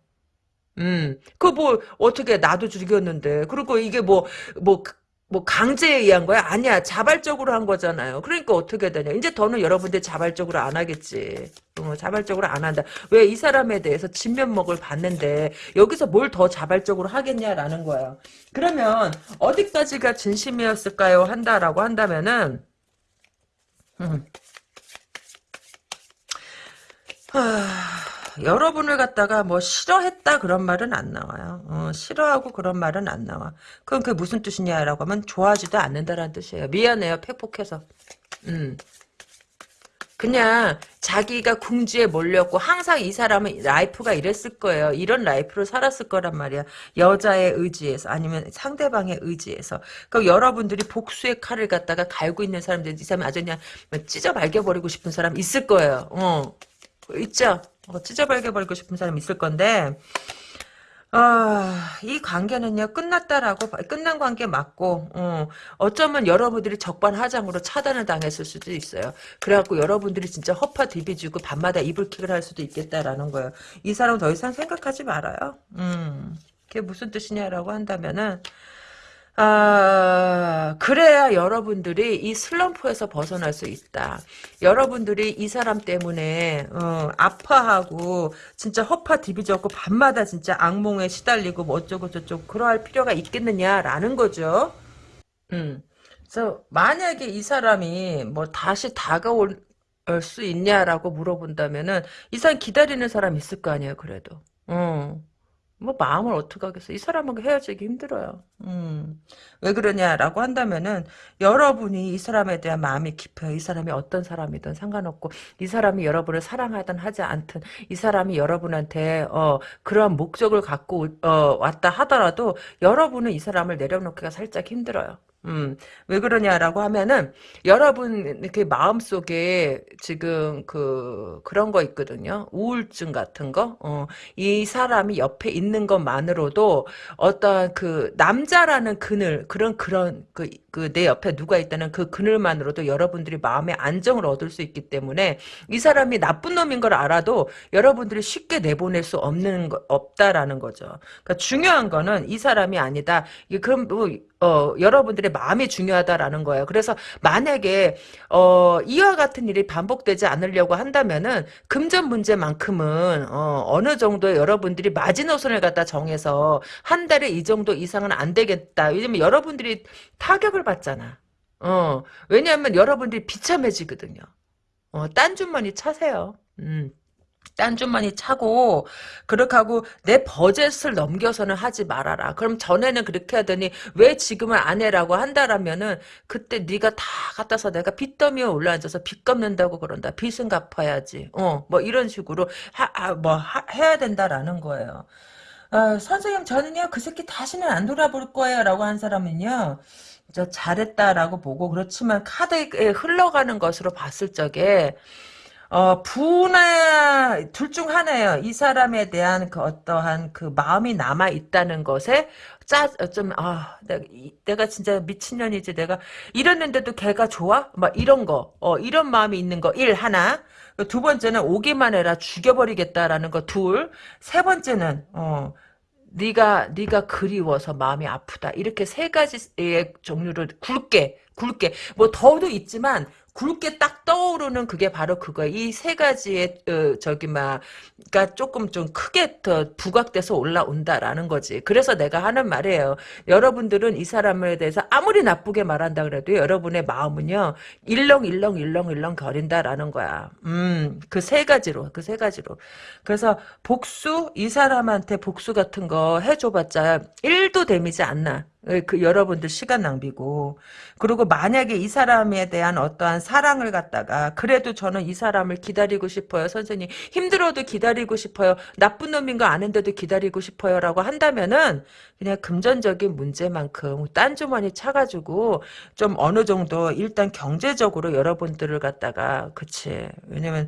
음, 그 뭐 어떻게 나도 죽였는데 그리고 이게 뭐뭐 뭐 강제에 의한 거야? 아니야. 자발적으로 한 거잖아요. 그러니까 어떻게 되냐. 이제 더는 여러분들 자발적으로 안 하겠지. 어, 자발적으로 안 한다. 왜 이 사람에 대해서 진면목을 봤는데 여기서 뭘 더 자발적으로 하겠냐라는 거예요. 그러면 어디까지가 진심이었을까요? 한다라고 한다면은 음. 하... 여러분을 갖다가 뭐 싫어했다 그런 말은 안 나와요. 어, 싫어하고 그런 말은 안 나와. 그럼 그게 무슨 뜻이냐라고 하면 좋아하지도 않는다라는 뜻이에요. 미안해요. 팩폭해서. 음. 그냥 자기가 궁지에 몰렸고 항상 이 사람은 life가 이랬을 거예요. 이런 life를 살았을 거란 말이야. 여자의 의지에서 아니면 상대방의 의지에서. 그럼 여러분들이 복수의 칼을 갖다가 갈고 있는 사람들 이 사람이 아주 그냥 찢어 발겨버리고 싶은 사람 있을 거예요. 어. 있죠? 어, 찢어발겨버리고 싶은 사람 있을 건데 아, 이 관계는요, 끝났다라고, 끝난 관계 맞고, 어, 어쩌면 여러분들이 적반하장으로 차단을 당했을 수도 있어요. 그래갖고 여러분들이 진짜 허파 디비주고 밤마다 이불킥을 할 수도 있겠다라는 거예요. 이 사람 더 이상 생각하지 말아요. 음, 그게 무슨 뜻이냐라고 한다면은, 아, 그래야 여러분들이 이 슬럼프에서 벗어날 수 있다. 여러분들이 이 사람 때문에 어, 아파하고 진짜 허파 디비졌고 밤마다 진짜 악몽에 시달리고 뭐 어쩌고 저쩌고 그러할 필요가 있겠느냐라는 거죠. 음. 그래서 만약에 이 사람이 뭐 다시 다가올 수 있냐라고 물어본다면은 이 사람 기다리는 사람 있을 거 아니에요, 그래도. 어. 뭐 마음을 어떻게 하겠어. 이 사람하고 헤어지기 힘들어요. 음. 왜 그러냐라고 한다면은 여러분이 이 사람에 대한 마음이 깊어요. 이 사람이 어떤 사람이든 상관없고 이 사람이 여러분을 사랑하든 하지 않든 이 사람이 여러분한테 어 그러한 목적을 갖고 어 왔다 하더라도 여러분은 이 사람을 내려놓기가 살짝 힘들어요. 음, 왜 그러냐라고 하면은, 여러분, 이렇게 마음속에 지금 그, 그런 거 있거든요. 우울증 같은 거. 어, 이 사람이 옆에 있는 것만으로도 어떤 그, 남자라는 그늘, 그런, 그런, 그, 그, 내 옆에 누가 있다는 그 그늘만으로도 여러분들이 마음의 안정을 얻을 수 있기 때문에, 이 사람이 나쁜 놈인 걸 알아도 여러분들이 쉽게 내보낼 수 없는, 거, 없다라는 거죠. 그러니까 중요한 거는 이 사람이 아니다. 이게 그럼 뭐, 어, 여러분들의 마음이 중요하다라는 거예요. 그래서 만약에 어, 이와 같은 일이 반복되지 않으려고 한다면은 금전 문제만큼은 어, 어느 정도 여러분들이 마지노선을 갖다 정해서 한 달에 이 정도 이상은 안 되겠다. 왜냐면 여러분들이 타격을 받잖아. 어, 왜냐하면 여러분들이 비참해지거든요. 어, 딴 주머니 차세요. 음. 딴주머니 차고 그렇게 하고 내 버젯을 넘겨서는 하지 말아라. 그럼 전에는 그렇게 하더니 왜 지금은 안 해라고 한다라면은 그때 네가 다 갖다 서 내가 빚더미에 올라앉아서 빚 갚는다고 그런다. 빚은 갚아야지. 어, 뭐 이런 식으로 하, 하, 뭐 하, 해야 된다라는 거예요. 어, 선생님 저는요 그 새끼 다시는 안 돌아볼 거예요 라고 한 사람은요 저 잘했다라고 보고 그렇지만 카드에 흘러가는 것으로 봤을 적에 어, 부나, 둘 중 하나예요. 이 사람에 대한 그 어떠한 그 마음이 남아 있다는 것에 짜, 좀, 아, 내가, 이- 내가 진짜 미친년이지. 내가 이랬는데도 걔가 좋아? 막 이런 거, 어, 이런 마음이 있는 거, 일, 하나. 두 번째는 오기만 해라. 죽여버리겠다라는 거, 둘. 세 번째는, 어, 네가 네가 그리워서 마음이 아프다 이렇게 세 가지의 종류를 굵게 굵게 뭐 더도 있지만 굵게 딱 떠오르는 그게 바로 그거야 이 세 가지의 어, 저기 막그러니까 조금 좀 크게 더 부각돼서 올라온다라는 거지. 그래서 내가 하는 말이에요. 여러분들은 이 사람에 대해서 아무리 나쁘게 말한다 그래도 여러분의 마음은요 일렁일렁 일렁일렁 거린다라는 거야. 음 그 세 가지로 그 세 가지로. 그래서 복수 이 사람한테 복수 같은 거 해줘봤자 1도 데미지 안 나. 그 여러분들 시간 낭비고. 그리고 만약에 이 사람에 대한 어떠한 사랑을 갖다가 그래도 저는 이 사람을 기다리고 싶어요. 선생님 힘들어도 기다리고 싶어요. 나쁜 놈인 거 아는데도 기다리고 싶어요 라고 한다면은 그냥 금전적인 문제만큼 딴 주머니 차가지고 좀 어느 정도 일단 경제적으로 여러분들을 갖다가 그치. 왜냐면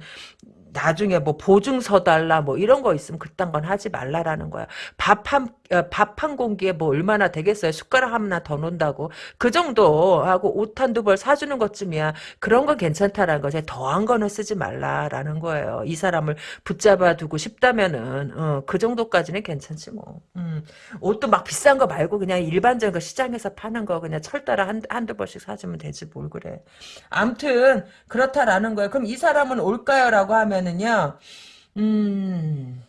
나중에 뭐 보증서 달라 뭐 이런 거 있으면 그딴 건 하지 말라라는 거야. 밥 한 밥 한 공기에 뭐 얼마나 되겠어요. 숟가락 하나 더 놓는다고 그 정도 하고 옷 한두 벌 사주는 것쯤이야. 그런 건 괜찮다라는 거지. 더한 거는 쓰지 말라라는 거예요. 이 사람을 붙잡아 두고 싶다면은 어, 그 정도까지는 괜찮지 뭐. 음. 옷도 막 비싼 거 말고 그냥 일반적인 거 시장에서 파는 거 그냥 철따라 한, 한두 벌씩 사주면 되지 뭘 그래. 암튼 그렇다라는 거예요. 그럼 이 사람은 올까요? 라고 하면은요. 음...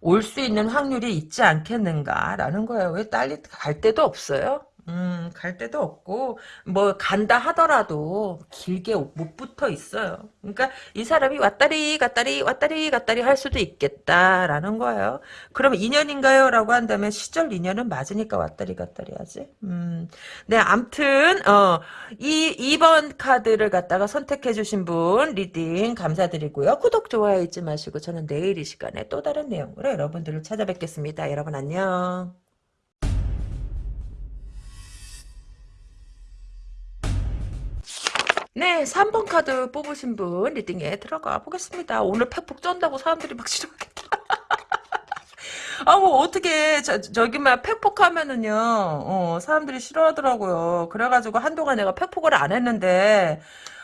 올 수 있는 확률이 있지 않겠는가라는 거예요. 왜 달리 갈 데도 없어요? 음, 갈 데도 없고, 뭐, 간다 하더라도 길게 못 붙어 있어요. 그러니까 이 사람이 왔다리 갔다리 왔다리 갔다리 할 수도 있겠다라는 거예요. 그럼 인연인가요? 라고 한다면 시절 인연은 맞으니까 왔다리 갔다리 하지. 음, 네, 암튼, 어, 이, 2번 카드를 갖다가 선택해 주신 분, reading 감사드리고요. 구독, 좋아요 잊지 마시고, 저는 내일 이 시간에 또 다른 내용으로 여러분들을 찾아뵙겠습니다. 여러분 안녕. 네, 3번 카드 뽑으신 분 리딩에 들어가 보겠습니다. 오늘 팩폭 쩐다고 사람들이 막 싫어하겠다. 아, 뭐, 어떻게, 저, 저기만 팩폭하면은요, 어, 사람들이 싫어하더라고요. 그래가지고 한동안 내가 팩폭을 안 했는데,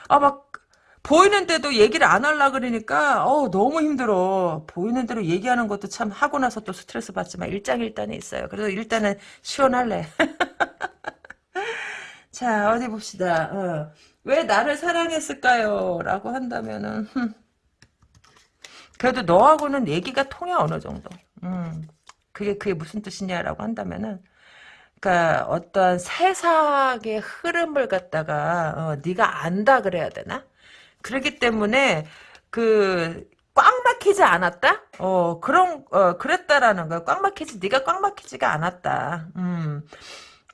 아, 막, 보이는데도 얘기를 안 하려 그러니까, 어 너무 힘들어. 보이는 대로 얘기하는 것도 참 하고 나서 또 스트레스 받지만 일장일단에 있어요. 그래서 일단은 시원할래. 자, 어디 봅시다. 어. 왜 나를 사랑했을까요? 라고 한다면은, 흠. 그래도 너하고는 얘기가 통해, 어느 정도. 음. 그게, 그게 무슨 뜻이냐라고 한다면은, 그니까, 어떤 세상의 흐름을 갖다가, 어, 네가 안다 그래야 되나? 그렇기 때문에, 그, 꽉 막히지 않았다? 어, 그런, 어, 그랬다라는 거야. 꽉 막히지, 네가 꽉 막히지가 않았다. 음.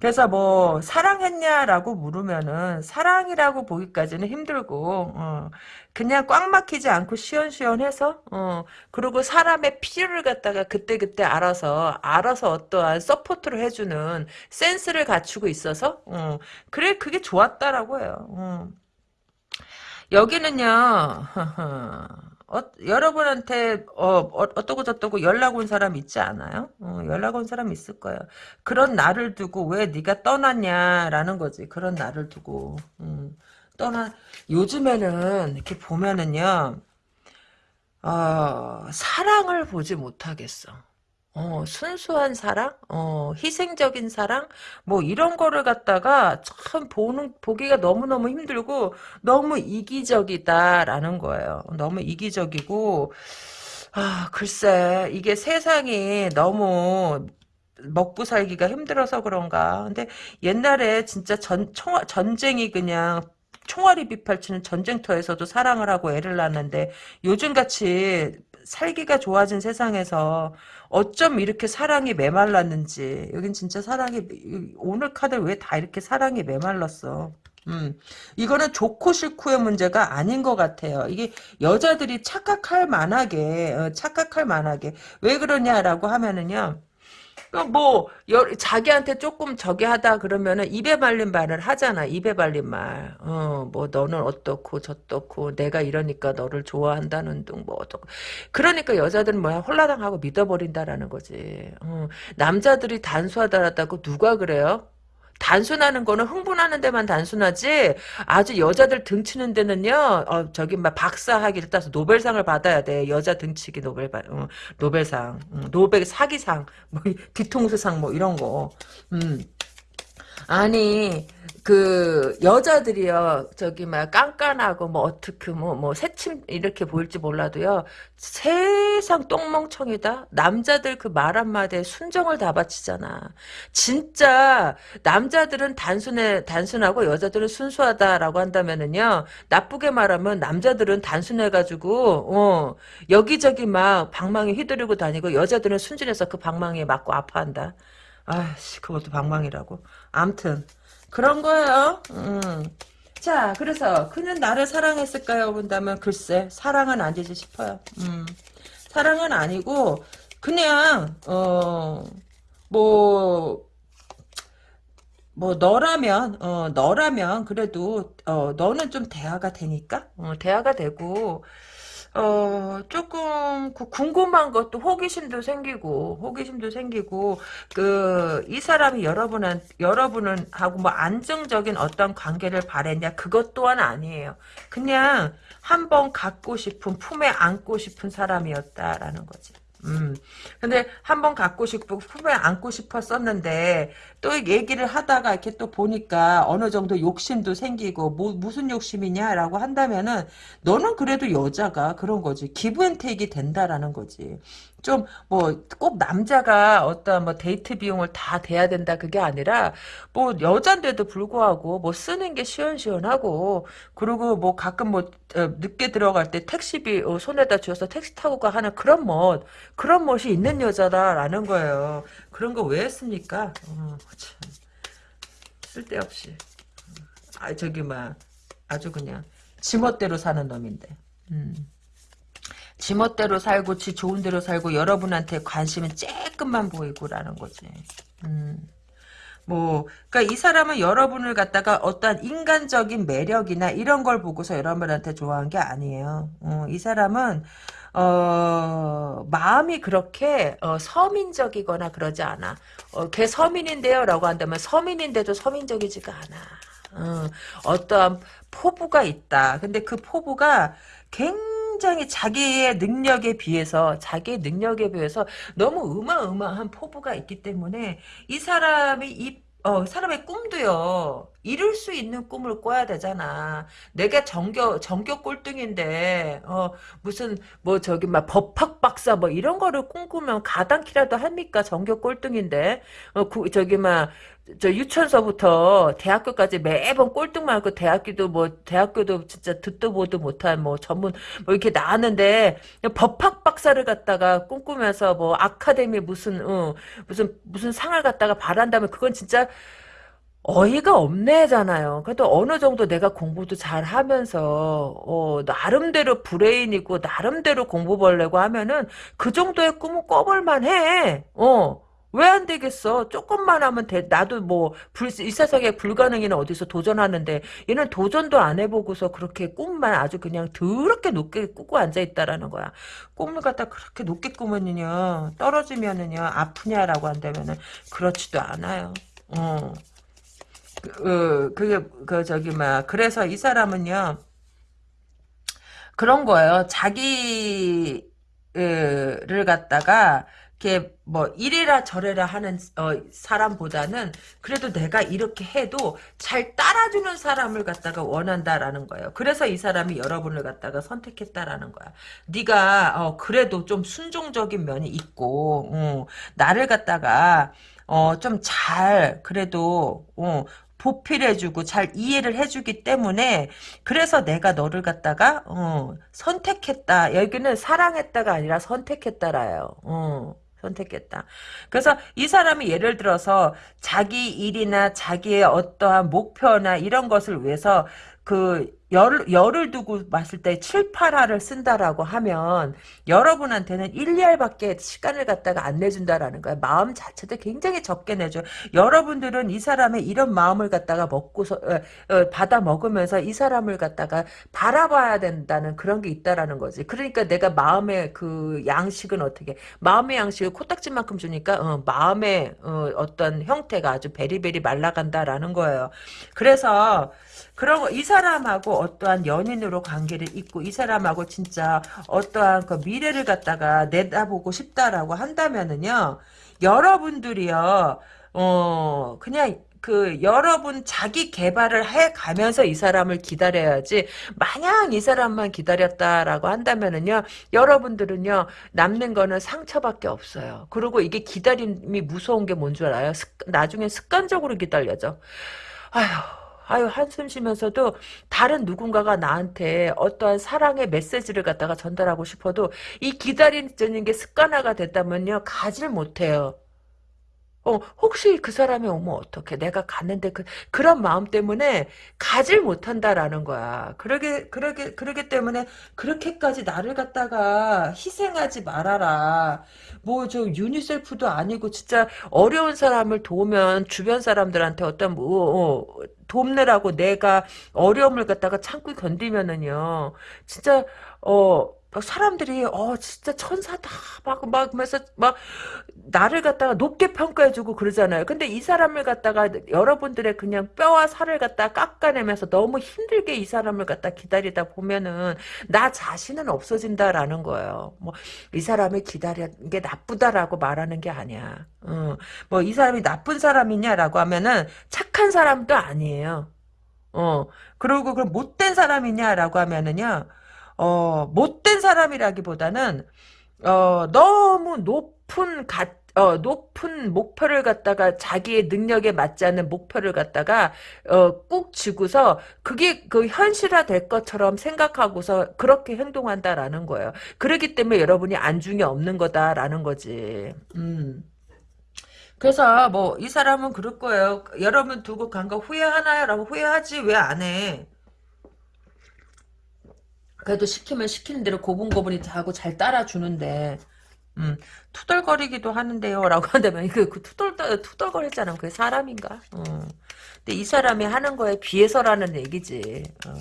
그래서 뭐 사랑했냐라고 물으면은 사랑이라고 보기까지는 힘들고 어, 그냥 꽉 막히지 않고 시원시원해서 어, 그리고 사람의 필요를 갖다가 그때그때 알아서 알아서 어떠한 support를 해주는 센스를 갖추고 있어서 어, 그래 그게 좋았다라고 해요. 어. 여기는요. 어, 여러분한테 어, 어, 어쩌고 저쩌고 연락 온 사람 있지 않아요? 어, 연락 온 사람 있을 거예요. 그런 나를 두고 왜 네가 떠났냐라는 거지. 그런 나를 두고 음, 떠나 요즘에는 이렇게 보면은요. 어, 사랑을 보지 못하겠어. 어, 순수한 사랑, 어, 희생적인 사랑, 뭐 이런 거를 갖다가 참 보는 보기가 너무 너무 힘들고 너무 이기적이다라는 거예요. 너무 이기적이고 아 글쎄 이게 세상이 너무 먹고 살기가 힘들어서 그런가. 근데 옛날에 진짜 전 총, 전쟁이 그냥 총알이 비팔치는 전쟁터에서도 사랑을 하고 애를 낳는데 요즘같이 살기가 좋아진 세상에서 어쩜 이렇게 사랑이 메말랐는지 여긴 진짜 사랑이 오늘 카드 왜 다 이렇게 사랑이 메말랐어 음, 이거는 좋고 싫고의 문제가 아닌 것 같아요. 이게 여자들이 착각할 만하게, 어, 착각할 만하게. 왜 그러냐라고 하면은요, 뭐 여, 자기한테 조금 저기 하다 그러면은 입에 발린 말을 하잖아. 입에 발린 말. 어, 뭐 너는 어떻고 저떻고 내가 이러니까 너를 좋아한다는 둥 뭐 어떻고. 그러니까 여자들은 뭐야 홀라당하고 믿어버린다라는 거지. 어, 남자들이 단수하다라고 누가 그래요? 단순하는 거는 흥분하는 데만 단순하지? 아주 여자들 등치는 데는요 어, 저기 막 박사학위를 따서 노벨상을 받아야 돼. 여자 등치기 노벨 어, 노벨상. 음, 노벨 사기상. 뭐 뒤통수상 뭐 이런 거. 음. 아니 그 여자들이요. 저기 막 깐깐하고 뭐 어떻게 뭐 뭐 새침 이렇게 보일지 몰라도요. 세상 똥멍청이다. 남자들 그 말 한마디에 순정을 다 바치잖아. 진짜 남자들은 단순해 단순하고 여자들은 순수하다라고 한다면은요. 나쁘게 말하면 남자들은 단순해가지고 어 여기저기 막 방망이 휘두르고 다니고 여자들은 순진해서 그 방망이에 맞고 아파한다. 아씨 그것도 방망이라고 암튼 그런 거예요. 음. 자, 그래서 그는 나를 사랑했을까요? 본다면 글쎄 사랑은 아니지 싶어요. 음. 사랑은 아니고 그냥 어뭐 뭐 너라면 어 너라면 그래도 어 너는 좀 대화가 되니까 어, 대화가 되고 어, 조금, 그 궁금한 것도 호기심도 생기고, 호기심도 생기고, 그, 이 사람이 여러분한, 여러분은 하고 뭐 안정적인 어떤 관계를 바랬냐, 그것 또한 아니에요. 그냥 한번 갖고 싶은, 품에 안고 싶은 사람이었다라는 거지. 음. 근데 한번 갖고 싶고 품에 안고 싶었었는데 또 얘기를 하다가 이렇게 또 보니까 어느 정도 욕심도 생기고 뭐 무슨 욕심이냐라고 한다면은 너는 그래도 여자가 그런 거지 기브앤테이크 된다라는 거지 좀 뭐 꼭 남자가 어떤 뭐 데이트 비용을 다 대야 된다 그게 아니라 뭐 여잔데도 불구하고 뭐 쓰는 게 시원시원하고 그리고 뭐 가끔 뭐 어, 늦게 들어갈 때 택시비 어, 손에다 쥐어서 택시 타고 가 하는 그런 멋 그런 멋이 있는 여자다라는 거예요. 그런 거 왜 했습니까? 어, 참. 쓸데없이. 아 저기 막 아주 그냥 지멋대로 사는 놈인데. 음. 지멋대로 살고 지 좋은 대로 살고 여러분한테 관심은 쬐끔만 보이고라는 거지. 음. 뭐, 그니까 이 사람은 여러분을 갖다가 어떠한 인간적인 매력이나 이런 걸 보고서 여러분한테 좋아한 게 아니에요. 어, 이 사람은, 어, 마음이 그렇게, 어, 서민적이거나 그러지 않아. 어, 걔 서민인데요? 라고 한다면 서민인데도 서민적이지가 않아. 어, 어떠한 포부가 있다. 근데 그 포부가 굉장히 자기의 능력에 비해서 자기의 능력에 비해서 너무 어마어마한 포부가 있기 때문에 이 사람이 이 어, 사람의 꿈도요, 이룰 수 있는 꿈을 꿔야 되잖아. 내가 전교, 전교 꼴등인데, 어, 무슨, 뭐, 저기, 막, 법학 박사, 뭐, 이런 거를 꿈꾸면 가당키라도 합니까? 전교 꼴등인데. 어, 구, 저기, 막, 저 유치원서부터 대학교까지 매번 꼴등 말고 대학교도 뭐 대학교도 진짜 듣도 보도 못한 뭐 전문 뭐 이렇게 나왔는데 법학 박사를 갖다가 꿈꾸면서 뭐 아카데미 무슨 어, 무슨 무슨 상을 갖다가 바란다면 그건 진짜 어이가 없네잖아요. 그래도 어느 정도 내가 공부도 잘 하면서, 어, 나름대로 브레인이고, 나름대로 공부 벌려고 하면은, 그 정도의 꿈은 꿔볼만 해. 어. 왜 안 되겠어? 조금만 하면 돼. 나도 뭐, 불, 이 세상에 불가능이는 어디서 도전하는데, 얘는 도전도 안 해보고서 그렇게 꿈만 아주 그냥 더럽게 높게 꾸고 앉아있다라는 거야. 꿈을 갖다 그렇게 높게 꾸면은요, 떨어지면은요, 아프냐라고 한다면은, 그렇지도 않아요. 어. 그, 그게, 그, 저기, 막, 그래서 이 사람은요, 그런 거예요. 자기를 갖다가, 이렇게 뭐 이래라 저래라 하는 어, 사람보다는 그래도 내가 이렇게 해도 잘 따라주는 사람을 갖다가 원한다라는 거예요. 그래서 이 사람이 여러분을 갖다가 선택했다라는 거야. 네가 어, 그래도 좀 순종적인 면이 있고 어, 나를 갖다가 어, 좀 잘 그래도 어, 보필해주고 잘 이해를 해주기 때문에 그래서 내가 너를 갖다가 어, 선택했다. 여기는 사랑했다가 아니라 선택했다라요. 어. 선택했다. 그래서 이 사람이 예를 들어서 자기 일이나 자기의 어떠한 목표나 이런 것을 위해서 그 열, 열을 두고 봤을 때 7, 8화를 쓴다라고 하면 여러분한테는 1, 2알밖에 시간을 갖다가 안 내준다라는 거야. 마음 자체도 굉장히 적게 내줘. 여러분들은 이 사람의 이런 마음을 갖다가 먹고서 어, 어, 받아 먹으면서 이 사람을 갖다가 바라봐야 된다는 그런 게 있다라는 거지. 그러니까 내가 마음의 그 양식은 어떻게 마음의 양식을 코딱지만큼 주니까 어, 마음의 어, 떤 형태가 아주 베리베리 말라간다라는 거예요. 그래서 그런 거, 이 사람하고 어떠한 연인으로 관계를 잇고 이 사람하고 진짜 어떠한 그 미래를 갖다가 내다보고 싶다라고 한다면은요, 여러분들이요, 어, 그냥 그 여러분 자기 개발을 해 가면서 이 사람을 기다려야지 마냥 이 사람만 기다렸다라고 한다면은요 여러분들은요 남는 거는 상처밖에 없어요. 그리고 이게 기다림이 무서운 게 뭔 줄 알아요? 습, 나중에 습관적으로 기다려져. 아휴 아유 한숨 쉬면서도 다른 누군가가 나한테 어떠한 사랑의 메시지를 갖다가 전달하고 싶어도 이 기다리는 게 습관화가 됐다면요 가지를 못해요. 어, 혹시 그 사람이 오면 어떡해. 내가 갔는데 그, 그런 마음 때문에 가질 못한다라는 거야. 그러게, 그러게, 그러기 때문에 그렇게까지 나를 갖다가 희생하지 말아라. 뭐, 저, 유니셀프도 아니고, 진짜 어려운 사람을 도우면 주변 사람들한테 어떤, 뭐, 어, 돕느라고 내가 어려움을 갖다가 참고 견디면은요. 진짜, 어, 막 사람들이 어 진짜 천사다 막 막면서 막 나를 갖다가 높게 평가해주고 그러잖아요. 근데 이 사람을 갖다가 여러분들의 그냥 뼈와 살을 갖다 깎아내면서 너무 힘들게 이 사람을 갖다 기다리다 보면은 나 자신은 없어진다라는 거예요. 뭐 이 사람을 기다리는 게 나쁘다라고 말하는 게 아니야. 어, 뭐이 사람이 나쁜 사람이냐라고 하면은 착한 사람도 아니에요. 어 그리고 그 못된 사람이냐라고 하면은요. 어, 못된 사람이라기보다는 어, 너무 높은 가, 어, 높은 목표를 갖다가 자기의 능력에 맞지 않는 목표를 갖다가 어, 꾹 쥐고서 그게 그 현실화 될 것처럼 생각하고서 그렇게 행동한다라는 거예요. 그렇기 때문에 여러분이 안중에 없는 거다라는 거지. 음. 그래서 뭐 이 사람은 그럴 거예요. 여러분 두고 간 거 후회하나요? 라고 후회하지 왜 안 해? 그래도 시키면 시키는 대로 고분고분히 하고 잘 따라주는데 음, 투덜거리기도 하는데요 라고 한다면 그, 그 투덜, 투덜거리잖아 그게 사람인가 어. 근데 이 사람이 하는 거에 비해서라는 얘기지 어.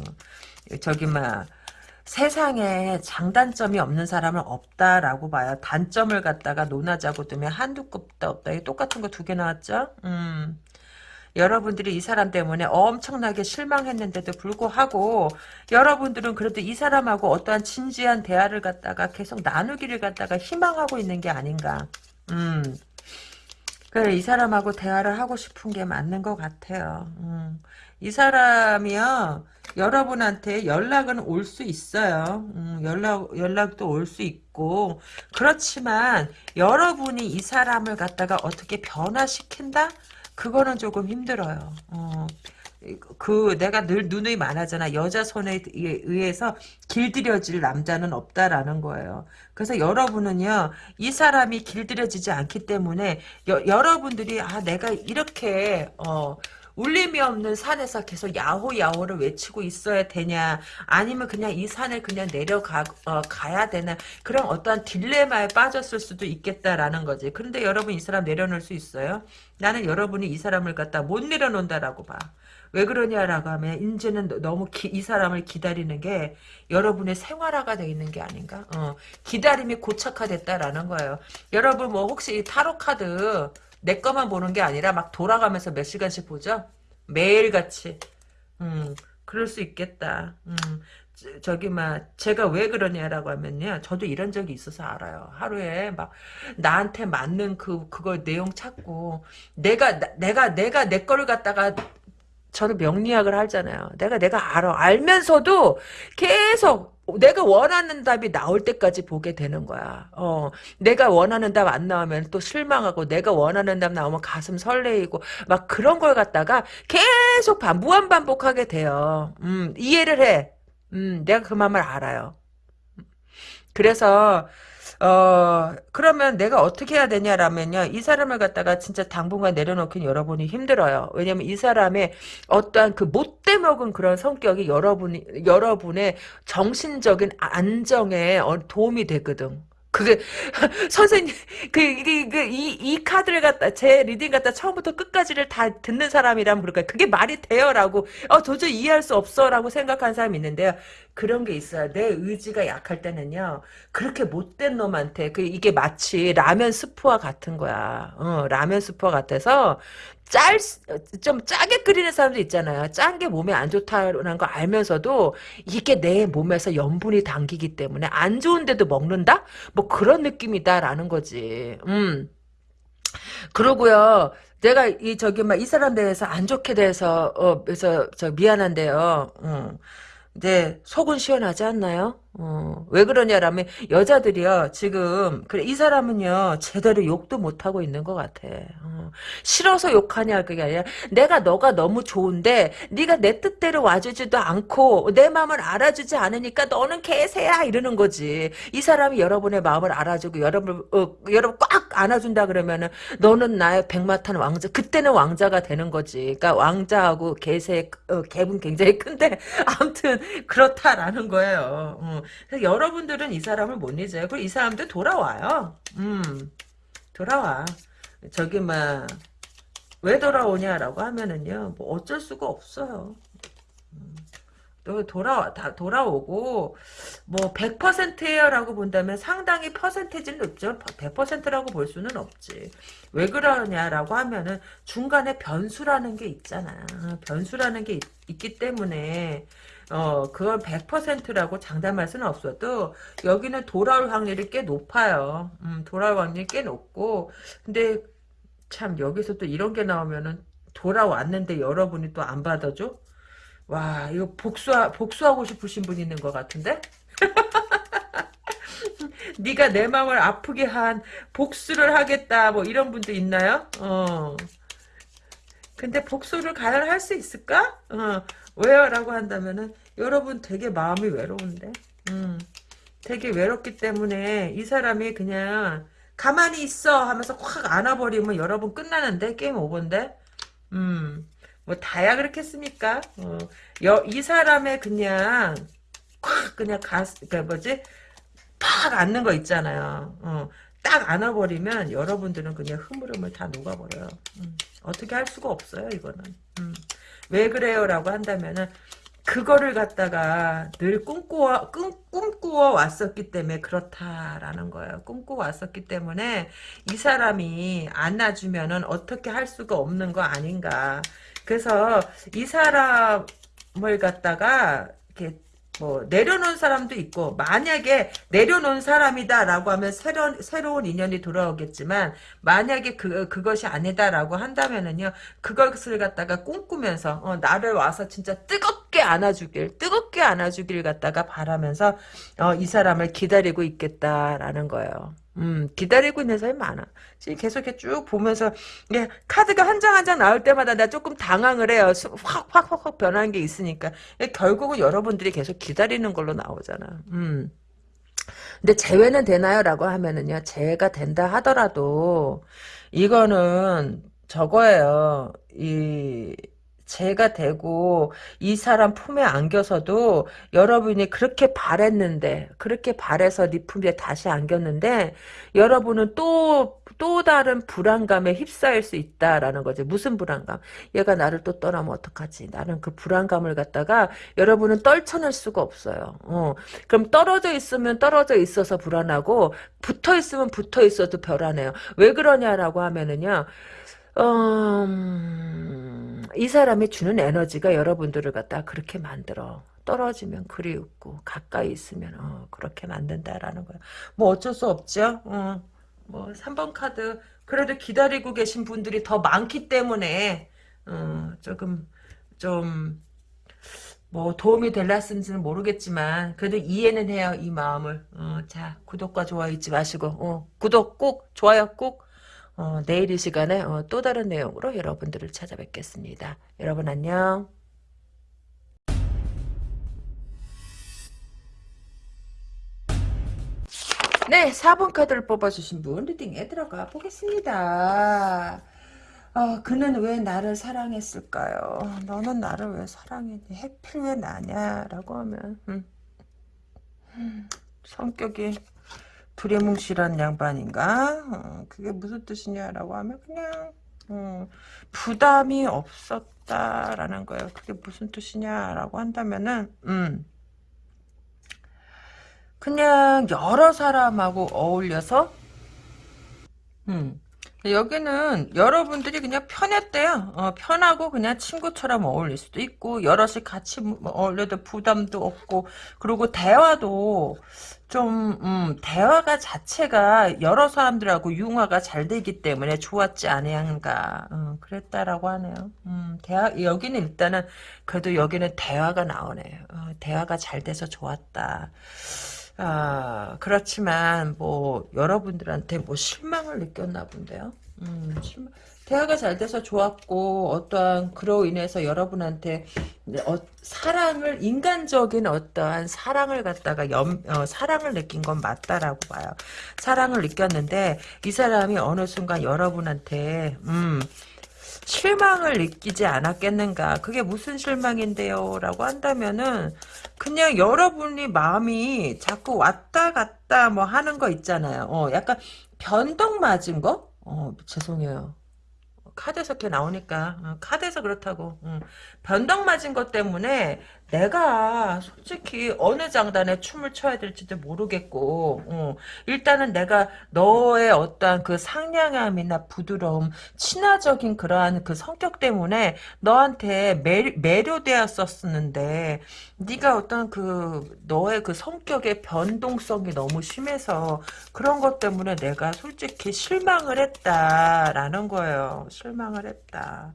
저기 막 세상에 장단점이 없는 사람은 없다라고 봐요 단점을 갖다가 논하자고 두면 한두 급도 없다 똑같은 거 두 개 나왔죠 음. 여러분들이 이 사람 때문에 엄청나게 실망했는데도 불구하고 여러분들은 그래도 이 사람하고 어떠한 진지한 대화를 갖다가 계속 나누기를 갖다가 희망하고 있는 게 아닌가. 음. 그래 이 사람하고 대화를 하고 싶은 게 맞는 것 같아요. 음. 이 사람이요 여러분한테 연락은 올 수 있어요. 음, 연락 연락도 올 수 있고 그렇지만 여러분이 이 사람을 갖다가 어떻게 변화시킨다? 그거는 조금 힘들어요. 어. 그 내가 늘 누누이 말하잖아 여자 손에 의해서 길들여질 남자는 없다라는 거예요. 그래서 여러분은요 이 사람이 길들여지지 않기 때문에 여, 여러분들이 아 내가 이렇게 어 울림이 없는 산에서 계속 야호야호를 외치고 있어야 되냐 아니면 그냥 이 산을 그냥 내려가 어, 가야 되나 그런 어떠한 딜레마에 빠졌을 수도 있겠다라는 거지 그런데 여러분 이 사람 내려놓을 수 있어요? 나는 여러분이 이 사람을 갖다 못 내려놓는다라고 봐. 왜 그러냐라고 하면 이제는 너무 기, 이 사람을 기다리는 게 여러분의 생활화가 되어 있는 게 아닌가? 어, 기다림이 고착화됐다라는 거예요. 여러분 뭐 혹시 타로 카드 내 거만 보는 게 아니라 막 돌아가면서 몇 시간씩 보죠? 매일같이. 음, 그럴 수 있겠다. 음, 저기 막 제가 왜 그러냐라고 하면요 저도 이런 적이 있어서 알아요 하루에 막 나한테 맞는 그 그걸 내용 찾고 내가 내가 내가 내 거를 갖다가 저는 명리학을 하잖아요 내가 내가 알아 알면서도 계속 내가 원하는 답이 나올 때까지 보게 되는 거야. 어, 내가 원하는 답 안 나오면 또 실망하고, 내가 원하는 답 나오면 가슴 설레이고, 막 그런 걸 갖다가 계속 반, 무한반복하게 돼요. 음, 이해를 해. 음, 내가 그 마음을 알아요. 그래서, 어, 그러면 내가 어떻게 해야 되냐라면요. 이 사람을 갖다가 진짜 당분간 내려놓긴 여러분이 힘들어요. 왜냐면 이 사람의 어떠한 그 못돼 먹은 그런 성격이 여러분이, 여러분의 정신적인 안정에 어, 도움이 되거든. 그게 선생님 그이 그, 이, 이 카드를 갖다 제 reading 갖다 처음부터 끝까지를 다 듣는 사람이라면 그럴까요? 그게 말이 돼요라고 어 도저히 이해할 수 없어라고 생각하는 사람이 있는데요. 그런 게 있어요. 내 의지가 약할 때는요. 그렇게 못된 놈한테 그 이게 마치 라면 스프와 같은 거야. 어, 라면 스프와 같아서 짤, 좀 짜게 끓이는 사람도 있잖아요. 짠 게 몸에 안 좋다는 거 알면서도 이게 내 몸에서 염분이 당기기 때문에 안 좋은데도 먹는다? 뭐 그런 느낌이다라는 거지. 음. 그러고요. 내가 이 저기 막 이 사람 대해서 안 좋게 대해서 어 그래서 저 미안한데요. 음. 네, 속은 시원하지 않나요? 어, 왜 그러냐라면 여자들이요 지금 그래 이 사람은요 제대로 욕도 못 하고 있는 것 같아. 어, 싫어서 욕하냐 그게 아니라 내가 너가 너무 좋은데 네가 내 뜻대로 와주지도 않고 내 마음을 알아주지 않으니까 너는 개새야 이러는 거지. 이 사람이 여러분의 마음을 알아주고 여러분 어, 여러분 꽉 안아준다 그러면은 너는 나의 백마탄 왕자 그때는 왕자가 되는 거지. 그러니까 왕자하고 개새 어, 갭은 굉장히 큰데 아무튼 그렇다라는 거예요. 어. 그래서 여러분들은 이 사람을 못 잊어요. 그리고 이 사람도 돌아와요. 음, 돌아와. 저기 막, 왜 돌아오냐라고 하면은요, 뭐 어쩔 수가 없어요. 음, 또 돌아 다 돌아오고 뭐 100%예요라고 본다면 상당히 퍼센테이지는 높죠. 100%라고 볼 수는 없지. 왜 그러냐라고 하면은 중간에 변수라는 게 있잖아. 변수라는 게 있, 있기 때문에 어, 그걸 100%라고 장담할 수는 없어도 여기는 돌아올 확률이 꽤 높아요. 음, 돌아올 확률이 꽤 높고 근데 참 여기서 또 이런 게 나오면은 돌아왔는데 여러분이 또 안 받아줘? 와 이거 복수 복수하고 싶으신 분 있는 것 같은데? 네가 내 마음을 아프게 한 복수를 하겠다 뭐 이런 분도 있나요? 어. 근데 복수를 과연 할 수 있을까? 어. 왜요? 라고 한다면은 여러분 되게 마음이 외로운데 음, 되게 외롭기 때문에 이 사람이 그냥 가만히 있어 하면서 확 안아버리면 여러분 끝나는데 게임 오버인데 음, 뭐 다야 그렇겠습니까? 어, 여, 이 사람의 그냥 콱 그냥 가스 그 뭐지 팍 앉는 거 있잖아요. 어, 딱 안아버리면 여러분들은 그냥 흐물흐물 다 녹아버려요. 음, 어떻게 할 수가 없어요 이거는. 음, 왜 그래요? 라고 한다면은 그거를 갖다가 늘 꿈꾸어, 꿈, 꿈꾸어 왔었기 때문에 그렇다라는 거예요. 꿈꾸어 왔었기 때문에 이 사람이 안아주면은 어떻게 할 수가 없는 거 아닌가. 그래서 이 사람을 갖다가 이렇게 뭐 내려놓은 사람도 있고 만약에 내려놓은 사람이다라고 하면 새로운 새로운 인연이 돌아오겠지만 만약에 그 그것이 아니다라고 한다면은요 그것을 갖다가 꿈꾸면서 어, 나를 와서 진짜 뜨겁게 안아주길 뜨겁게 안아주길 갖다가 바라면서 어, 이 사람을 기다리고 있겠다라는 거예요. 음, 기다리고 있는 사람이 많아. 지금 계속 이렇게 쭉 보면서, 예, 카드가 한 장 한 장 나올 때마다 내가 조금 당황을 해요. 확, 확, 확, 확 변하는 게 있으니까. 예, 결국은 여러분들이 계속 기다리는 걸로 나오잖아. 음. 근데 재회는 되나요? 라고 하면은요, 재회가 된다 하더라도, 이거는 저거예요. 이, 제가 되고 이 사람 품에 안겨서도 여러분이 그렇게 바랬는데 그렇게 바래서 네 품에 다시 안겼는데 여러분은 또또 다른 불안감에 휩싸일 수 있다라는 거죠. 무슨 불안감? 얘가 나를 또 떠나면 어떡하지? 나는 그 불안감을 갖다가 여러분은 떨쳐낼 수가 없어요. 어. 그럼 떨어져 있으면 떨어져 있어서 불안하고 붙어 있으면 붙어 있어도 불안해요. 왜 그러냐라고 하면은요. 음, 이 사람이 주는 에너지가 여러분들을 갖다 그렇게 만들어. 떨어지면 그리웠고 가까이 있으면 어, 그렇게 만든다라는 거야. 뭐 어쩔 수 없죠. 어, 뭐 3번 카드 그래도 기다리고 계신 분들이 더 많기 때문에 어, 조금 좀 뭐 도움이 될라는지는 모르겠지만 그래도 이해는 해요 이 마음을. 어, 자 구독과 좋아요 잊지 마시고 어, 구독 꼭 좋아요 꼭 어, 내일 이 시간에 어, 또 다른 내용으로 여러분들을 찾아뵙겠습니다. 여러분 안녕. 네, 4번 카드를 뽑아주신 분 리딩에 들어가 보겠습니다. 어, 그는 왜 나를 사랑했을까요? 너는 나를 왜 사랑했니? 해필 왜 나냐? 라고 하면 음. 음, 성격이 두레뭉실한 양반인가? 어, 그게 무슨 뜻이냐라고 하면 그냥 음, 부담이 없었다라는 거예요. 그게 무슨 뜻이냐라고 한다면은 음, 그냥 여러 사람하고 어울려서 음, 여기는 여러분들이 그냥 편했대요. 어, 편하고 그냥 친구처럼 어울릴 수도 있고 여럿이 같이 뭐 어울려도 부담도 없고 그리고 대화도 좀 음, 대화가 자체가 여러 사람들하고 융화가 잘 되기 때문에 좋았지 않은가 음, 그랬다라고 하네요. 음, 대화 여기는 일단은 그래도 여기는 대화가 나오네요. 어, 대화가 잘 돼서 좋았다. 아, 그렇지만, 뭐, 여러분들한테 뭐 실망을 느꼈나 본데요. 음, 실망. 대화가 잘 돼서 좋았고, 어떠한, 그로 인해서 여러분한테, 어, 사랑을, 인간적인 어떠한 사랑을 갖다가 염, 어, 사랑을 느낀 건 맞다라고 봐요. 사랑을 느꼈는데, 이 사람이 어느 순간 여러분한테, 음, 실망을 느끼지 않았겠는가. 그게 무슨 실망인데요? 라고 한다면은 그냥 여러분이 마음이 자꾸 왔다 갔다 뭐 하는 거 있잖아요. 어, 약간 변덕 맞은 거? 어, 죄송해요. 카드에서 이렇게 나오니까 어, 카드에서 그렇다고 음. 변덕 맞은 것 때문에 내가 솔직히 어느 장단에 춤을 춰야 될지도 모르겠고 어, 일단은 내가 너의 어떠한 그 상냥함이나 부드러움 친화적인 그러한 그 성격 때문에 너한테 매, 매료되었었는데 네가 어떤 그 너의 그 성격의 변동성이 너무 심해서 그런 것 때문에 내가 솔직히 실망을 했다라는 거예요. 실망을 했다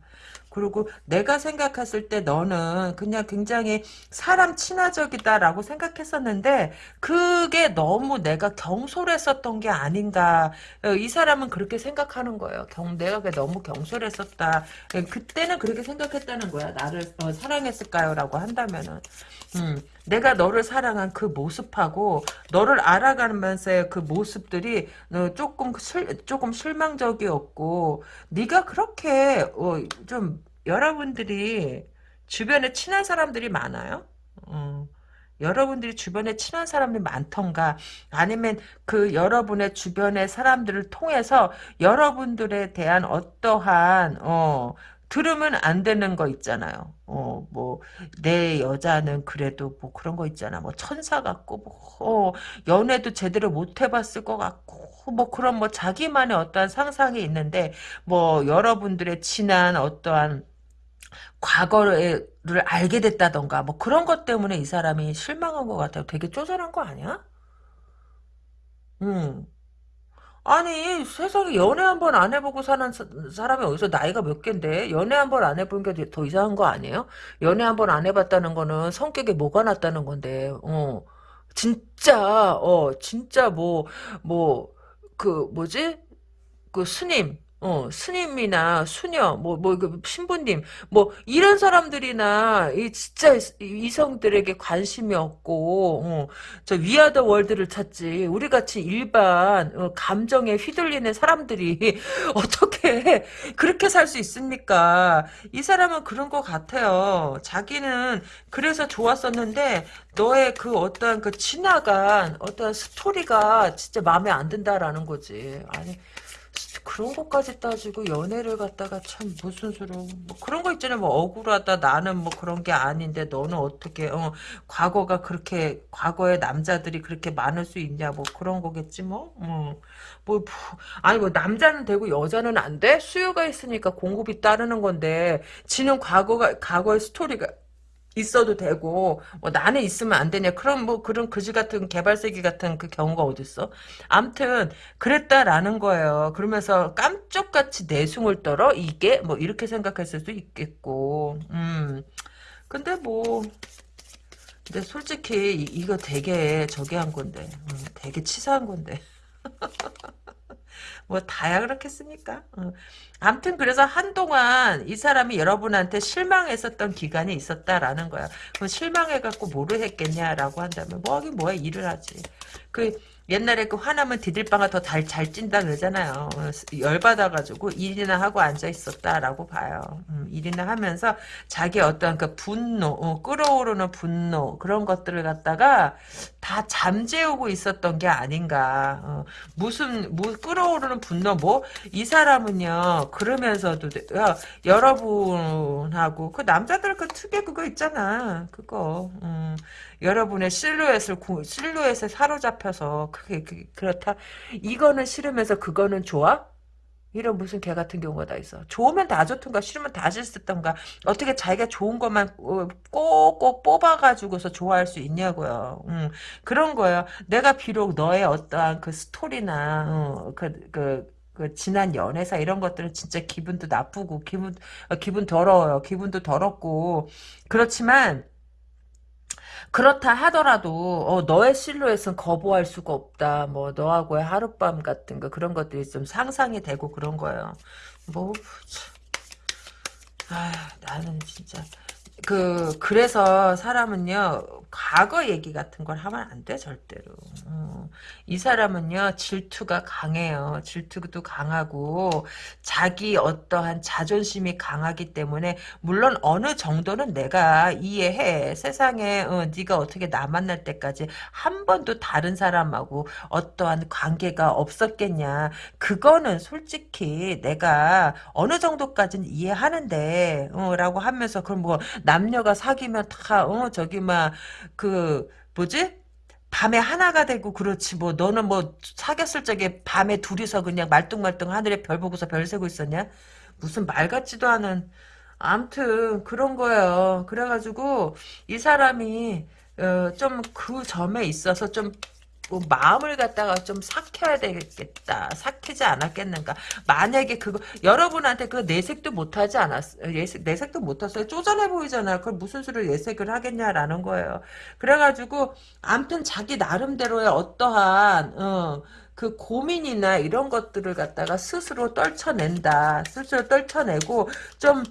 그리고 내가 생각했을 때 너는 그냥 굉장히 사람 친화적이다라고 생각했었는데 그게 너무 내가 경솔했었던 게 아닌가. 어, 이 사람은 그렇게 생각하는 거예요. 경, 내가 너무 경솔했었다. 예, 그때는 그렇게 생각했다는 거야. 나를 어, 사랑했을까요? 라고 한다면은. 음, 내가 너를 사랑한 그 모습하고 너를 알아가면서의 그 모습들이 어, 조금 실, 조금 실망적이었고 네가 그렇게 어, 좀 여러분들이 주변에 친한 사람들이 많아요. 어, 여러분들이 주변에 친한 사람이 많던가 아니면 그 여러분의 주변의 사람들을 통해서 여러분들에 대한 어떠한 어 들으면 안 되는 거 있잖아요. 어, 뭐, 내 여자는 그래도 뭐 그런 거 있잖아. 뭐 천사 같고, 뭐, 어, 연애도 제대로 못 해봤을 것 같고, 뭐 그런 뭐 자기만의 어떠한 상상이 있는데, 뭐 여러분들의 지난 어떠한 과거를 알게 됐다던가 뭐 그런 것 때문에 이 사람이 실망한 것 같아요. 되게 쪼잔한 거 아니야? 음. 아니 세상에 연애 한 번 안 해보고 사는 사, 사람이 어디서 나이가 몇 갠데 연애 한 번 안 해본 게 더 이상한 거 아니에요? 연애 한 번 안 해봤다는 거는 성격에 뭐가 났다는 건데 어 진짜 어 진짜 뭐 뭐 그 뭐지 그 스님 어, 스님이나 수녀, 뭐, 뭐, 그 신부님, 뭐, 이런 사람들이나, 이, 진짜, 이성들에게 관심이 없고, 어, 저, 위아더 월드를 찾지. 우리 같이 일반, 어, 감정에 휘둘리는 사람들이, 어떻게, 그렇게 살 수 있습니까? 이 사람은 그런 것 같아요. 자기는, 그래서 좋았었는데, 너의 그 어떤 그 지나간 어떤 스토리가 진짜 마음에 안 든다라는 거지. 아니, 그런 것까지 따지고 연애를 갖다가 참 무슨 수로 뭐 그런 거 있잖아요. 뭐 억울하다 나는 뭐 그런 게 아닌데 너는 어떻게 어 과거가 그렇게 과거의 남자들이 그렇게 많을 수 있냐 뭐 그런 거겠지 뭐. 어. 뭐 아니 뭐 남자는 되고 여자는 안 돼? 수요가 있으니까 공급이 따르는 건데 지는 과거가 과거의 스토리가 있어도 되고 뭐 나는 있으면 안 되냐. 그런 뭐 그런 그지 같은 개발세기 같은 그 경우가 어딨어? 암튼 그랬다라는 거예요. 그러면서 깜짝같이 내숭을 떨어? 이게? 뭐 이렇게 생각했을 수도 있겠고. 음. 근데 뭐 근데 솔직히 이, 이거 되게 저기 한 건데. 음, 되게 치사한 건데 뭐 다야 그렇겠습니까? 어. 아무튼 그래서 한동안 이 사람이 여러분한테 실망했었던 기간이 있었다라는 거야. 그 실망해갖고 뭐를 했겠냐라고 한다면 뭐 하긴 뭐야 일을 하지. 그 옛날에 그 화나면 디딜방아 더 잘 찐다 그러잖아요. 어, 열받아가지고 일이나 하고 앉아 있었다라고 봐요. 음, 일이나 하면서 자기 어떤 그 분노, 어, 끌어오르는 분노 그런 것들을 갖다가 다 잠재우고 있었던 게 아닌가. 어, 무슨 뭐 끌어오르는 분노 뭐 이 사람은요 그러면서도 야, 여러분하고 그 남자들 그 특유의 그거 있잖아. 그거. 음, 여러분의 실루엣을 실루엣에 사로잡혀서 그게, 그게 그렇다. 이거는 싫으면서 그거는 좋아? 이런 무슨 개 같은 경우가 다 있어. 좋으면 다 좋던가 싫으면 다 싫던가 어떻게 자기가 좋은 것만 어, 꼭꼭 뽑아가지고서 좋아할 수 있냐고요. 음, 그런 거예요. 내가 비록 너의 어떠한 그 스토리나 어, 그, 그, 그 지난 연애사 이런 것들은 진짜 기분도 나쁘고 기분 어, 기분 더러워요. 기분도 더럽고 그렇지만 그렇다 하더라도 어, 너의 실루엣은 거부할 수가 없다. 뭐 너하고의 하룻밤 같은 거 그런 것들이 좀 상상이 되고 그런 거예요. 뭐 아, 나는 진짜 그 그래서 사람은요 과거 얘기 같은 걸 하면 안 돼 절대로. 어. 이 사람은요 질투가 강해요. 질투도 강하고 자기 어떠한 자존심이 강하기 때문에 물론 어느 정도는 내가 이해해. 세상에 어, 네가 어떻게 나 만날 때까지 한 번도 다른 사람하고 어떠한 관계가 없었겠냐. 그거는 솔직히 내가 어느 정도까지는 이해하는데 어, 라고 하면서 그럼 뭐 남녀가 사귀면 다 어, 저기 막 그 뭐지? 밤에 하나가 되고 그렇지 뭐 너는 뭐 사귀었을 적에 밤에 둘이서 그냥 말뚱말뚱 하늘에 별 보고서 별 세고 있었냐? 무슨 말 같지도 않은 암튼 그런 거예요. 그래가지고 이 사람이 어, 좀 그 점에 있어서 좀 뭐 마음을 갖다가 좀 삭혀야 되겠다. 삭히지 않았겠는가. 만약에 그거 여러분한테 그 내색도 못하지 않았어. 예색, 내색도 못했어요. 쪼잔해 보이잖아. 그걸 무슨 수로 예색을 하겠냐라는 거예요. 그래가지고 암튼 자기 나름대로의 어떠한 어, 그 고민이나 이런 것들을 갖다가 스스로 떨쳐낸다. 스스로 떨쳐내고 좀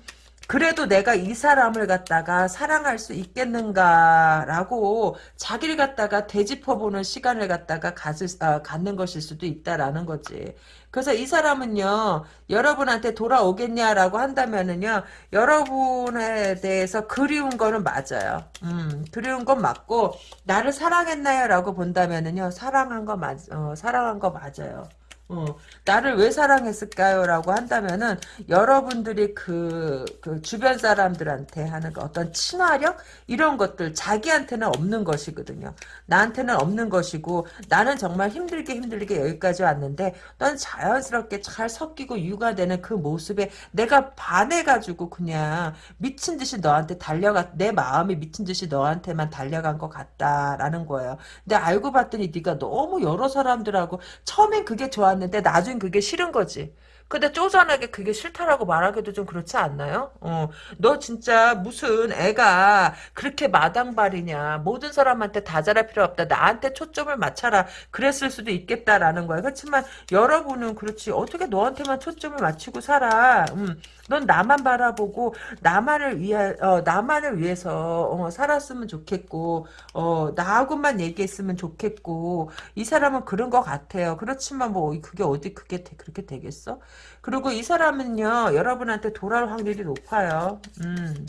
그래도 내가 이 사람을 갖다가 사랑할 수 있겠는가라고 자기를 갖다가 되짚어보는 시간을 갖다가 가질, 아, 갖는 것일 수도 있다라는 거지. 그래서 이 사람은요, 여러분한테 돌아오겠냐라고 한다면은요, 여러분에 대해서 그리운 거는 맞아요. 음, 그리운 건 맞고, 나를 사랑했나요? 라고 본다면은요, 사랑한 거 맞, 어, 사랑한 거 맞아요. 어, 나를 왜 사랑했을까요? 라고 한다면은, 여러분들이 그, 그 주변 사람들한테 하는 그 어떤 친화력? 이런 것들, 자기한테는 없는 것이거든요. 나한테는 없는 것이고, 나는 정말 힘들게 힘들게 여기까지 왔는데, 넌 자연스럽게 잘 섞이고 육아되는 그 모습에 내가 반해가지고 그냥 미친 듯이 너한테 달려가, 내 마음이 미친 듯이 너한테만 달려간 것 같다라는 거예요. 근데 알고 봤더니 네가 너무 여러 사람들하고, 처음엔 그게 좋아 좋았는데 나중 그게 싫은 거지. 근데 쪼잔하게 그게 싫다라고 말하기도 좀 그렇지 않나요? 어, 너 진짜 무슨 애가 그렇게 마당발이냐. 모든 사람한테 다 잘할 필요 없다. 나한테 초점을 맞춰라. 그랬을 수도 있겠다라는 거야. 그렇지만 여러분은 그렇지. 어떻게 너한테만 초점을 맞추고 살아. 음, 넌 나만 바라보고 나만을 위해 어, 나만을 위해서 어, 살았으면 좋겠고 어, 나하고만 얘기했으면 좋겠고 이 사람은 그런 것 같아요. 그렇지만 뭐 그게 어디 그게 그렇게 되겠어? 그리고 이 사람은요 여러분한테 돌아올 확률이 높아요. 음.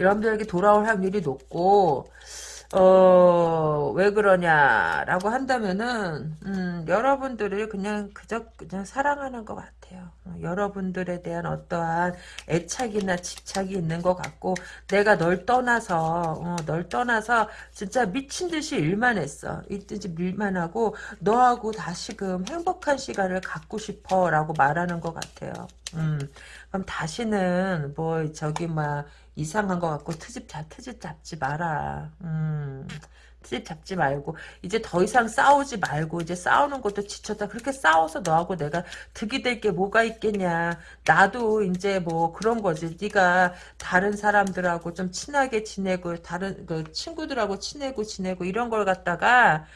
여러분들에게 돌아올 확률이 높고 어, 왜 그러냐라고 한다면은, 음, 여러분들을 그냥 그저, 그냥 사랑하는 것 같아요. 어, 여러분들에 대한 어떠한 애착이나 집착이 있는 것 같고, 내가 널 떠나서, 어, 널 떠나서 진짜 미친 듯이 일만 했어. 이든지 일만 하고, 너하고 다시금 행복한 시간을 갖고 싶어 라고 말하는 것 같아요. 음, 그럼 다시는 뭐, 저기, 막, 이상한 것 같고 트집 잡 트집 잡지 마라. 음. 트집 잡지 말고 이제 더 이상 싸우지 말고 이제 싸우는 것도 지쳤다. 그렇게 싸워서 너하고 내가 득이 될 게 뭐가 있겠냐. 나도 이제 뭐 그런 거지. 네가 다른 사람들하고 좀 친하게 지내고 다른 그 친구들하고 친해고 지내고 이런 걸 갖다가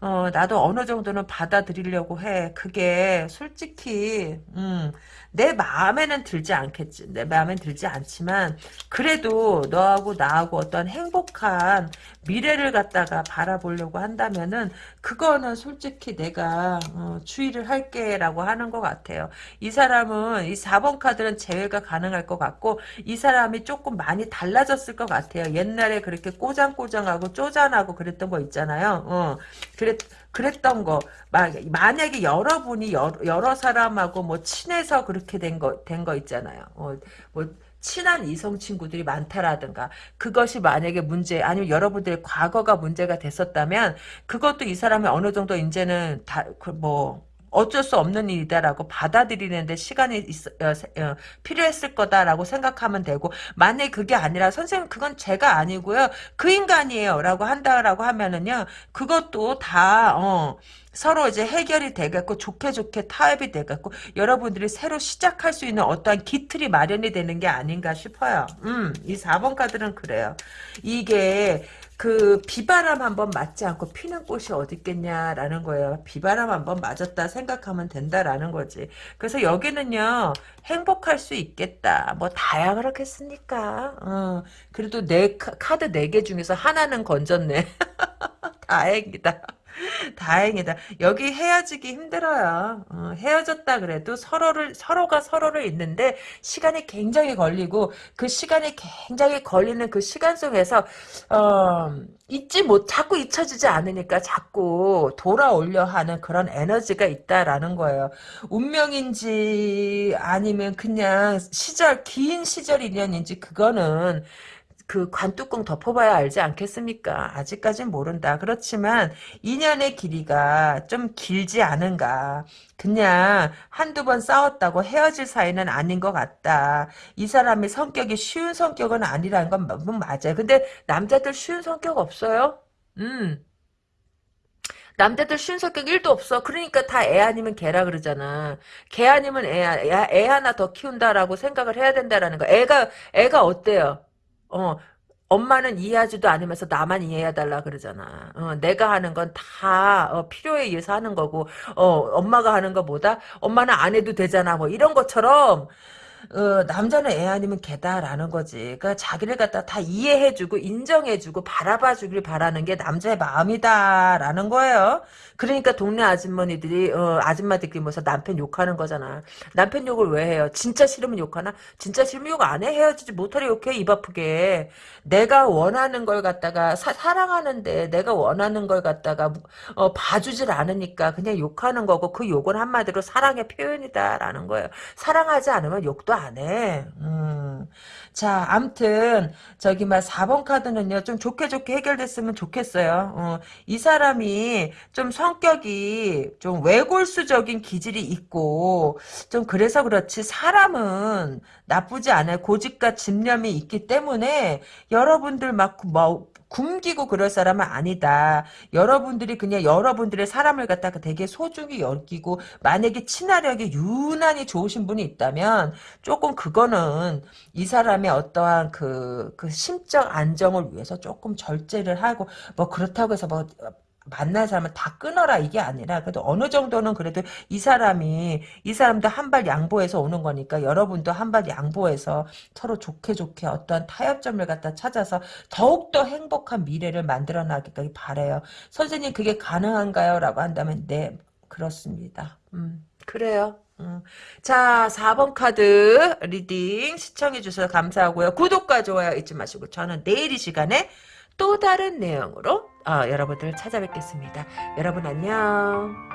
어, 나도 어느 정도는 받아들이려고 해. 그게 솔직히 음, 내 마음에는 들지 않겠지. 내 마음엔 들지 않지만 그래도 너하고 나하고 어떤 행복한 미래를 갖다가 바라보려고 한다면은 그거는 솔직히 내가 어, 주의를 할게라고 하는 것 같아요. 이 사람은 이 4번 카드는 제외가 가능할 것 같고 이 사람이 조금 많이 달라졌을 것 같아요. 옛날에 그렇게 꼬장꼬장하고 쪼잔하고 그랬던 거 있잖아요. 어, 그랬 그랬던 거 만약에 여러분이 여러, 여러 사람하고 뭐 친해서 그렇게 된 거 된 거 있잖아요. 어, 뭐 친한 이성 친구들이 많다라든가 그것이 만약에 문제 아니면 여러분들의 과거가 문제가 됐었다면 그것도 이 사람이 어느 정도 이제는 다뭐 어쩔 수 없는 일이다라고 받아들이는데 시간이 있, 어, 어, 필요했을 거다라고 생각하면 되고 만약에 그게 아니라 선생님 그건 제가 아니고요 그 인간이에요 라고 한다라고 하면은요 그것도 다 어, 서로 이제 해결이 되겠고 좋게 좋게 타협이 되겠고 여러분들이 새로 시작할 수 있는 어떠한 기틀이 마련이 되는 게 아닌가 싶어요. 음, 이 4번 카드는 그래요. 이게 그 비바람 한번 맞지 않고 피는 꽃이 어디 있겠냐라는 거예요. 비바람 한번 맞았다 생각하면 된다라는 거지. 그래서 여기는요 행복할 수 있겠다. 뭐 다야 그렇겠습니까? 어, 그래도 내 카드 네 개 중에서 하나는 건졌네. 다행이다. 다행이다. 여기 헤어지기 힘들어요. 어, 헤어졌다 그래도 서로를 서로가 서로를 있는데 시간이 굉장히 걸리고 그 시간이 굉장히 걸리는 그 시간 속에서 어, 잊지 못 자꾸 잊혀지지 않으니까 자꾸 돌아올려 하는 그런 에너지가 있다라는 거예요. 운명인지 아니면 그냥 시절 긴 시절 인연인지 그거는 그 관뚜껑 덮어봐야 알지 않겠습니까? 아직까진 모른다. 그렇지만 인연의 길이가 좀 길지 않은가. 그냥 한두 번 싸웠다고 헤어질 사이는 아닌 것 같다. 이 사람의 성격이 쉬운 성격은 아니라는 건 맞아요. 근데 남자들 쉬운 성격 없어요? 음. 남자들 쉬운 성격 1도 없어. 그러니까 다 애 아니면 개라 그러잖아. 개 아니면 애, 애, 애 하나 더 키운다라고 생각을 해야 된다라는 거. 애가, 애가 어때요? 어, 엄마는 이해하지도 않으면서 나만 이해해달라 그러잖아. 어, 내가 하는 건다 어, 필요에 의해서 하는 거고 어, 엄마가 하는 것보다 엄마는 안 해도 되잖아. 뭐 이런 것처럼 어, 남자는 애 아니면 개다라는 거지. 그러니까 자기를 갖다 다 이해해주고 인정해주고 바라봐주길 바라는 게 남자의 마음이다라는 거예요. 그러니까 동네 아주머니들이 어, 아줌마들끼리 모여서 남편 욕하는 거잖아. 남편 욕을 왜 해요? 진짜 싫으면 욕하나? 진짜 싫으면 욕 안 해? 헤어지지 못하려 욕해 입 아프게. 내가 원하는 걸 갖다가 사, 랑하는데 내가 원하는 걸 갖다가 어, 봐주질 않으니까 그냥 욕하는 거고 그 욕은 한마디로 사랑의 표현이다라는 거예요. 사랑하지 않으면 욕도 안 해. 음. 자, 암튼 저기 막 4번 카드는요. 좀 좋게 좋게 해결됐으면 좋겠어요. 어, 이 사람이 좀 성격이 좀 외골수적인 기질이 있고 좀 그래서 그렇지 사람은 나쁘지 않아요. 고집과 집념이 있기 때문에 여러분들 막 뭐 굶기고 그럴 사람은 아니다. 여러분들이 그냥 여러분들의 사람을 갖다가 되게 소중히 여기고 만약에 친화력이 유난히 좋으신 분이 있다면 조금 그거는 이 사람의 어떠한 그, 그 심적 안정을 위해서 조금 절제를 하고 뭐 그렇다고 해서 뭐 만난 사람은 다 끊어라 이게 아니라 그래도 어느 정도는 그래도 이 사람이 이 사람도 한 발 양보해서 오는 거니까 여러분도 한 발 양보해서 서로 좋게 좋게 어떤 타협점을 갖다 찾아서 더욱더 행복한 미래를 만들어 나가길 바래요. 선생님 그게 가능한가요? 라고 한다면 네 그렇습니다. 음, 그래요. 음. 자 4번 카드 reading 시청해 주셔서 감사하고요. 구독과 좋아요 잊지 마시고 저는 내일 이 시간에 또 다른 내용으로 어, 여러분들 찾아뵙겠습니다. 여러분 안녕.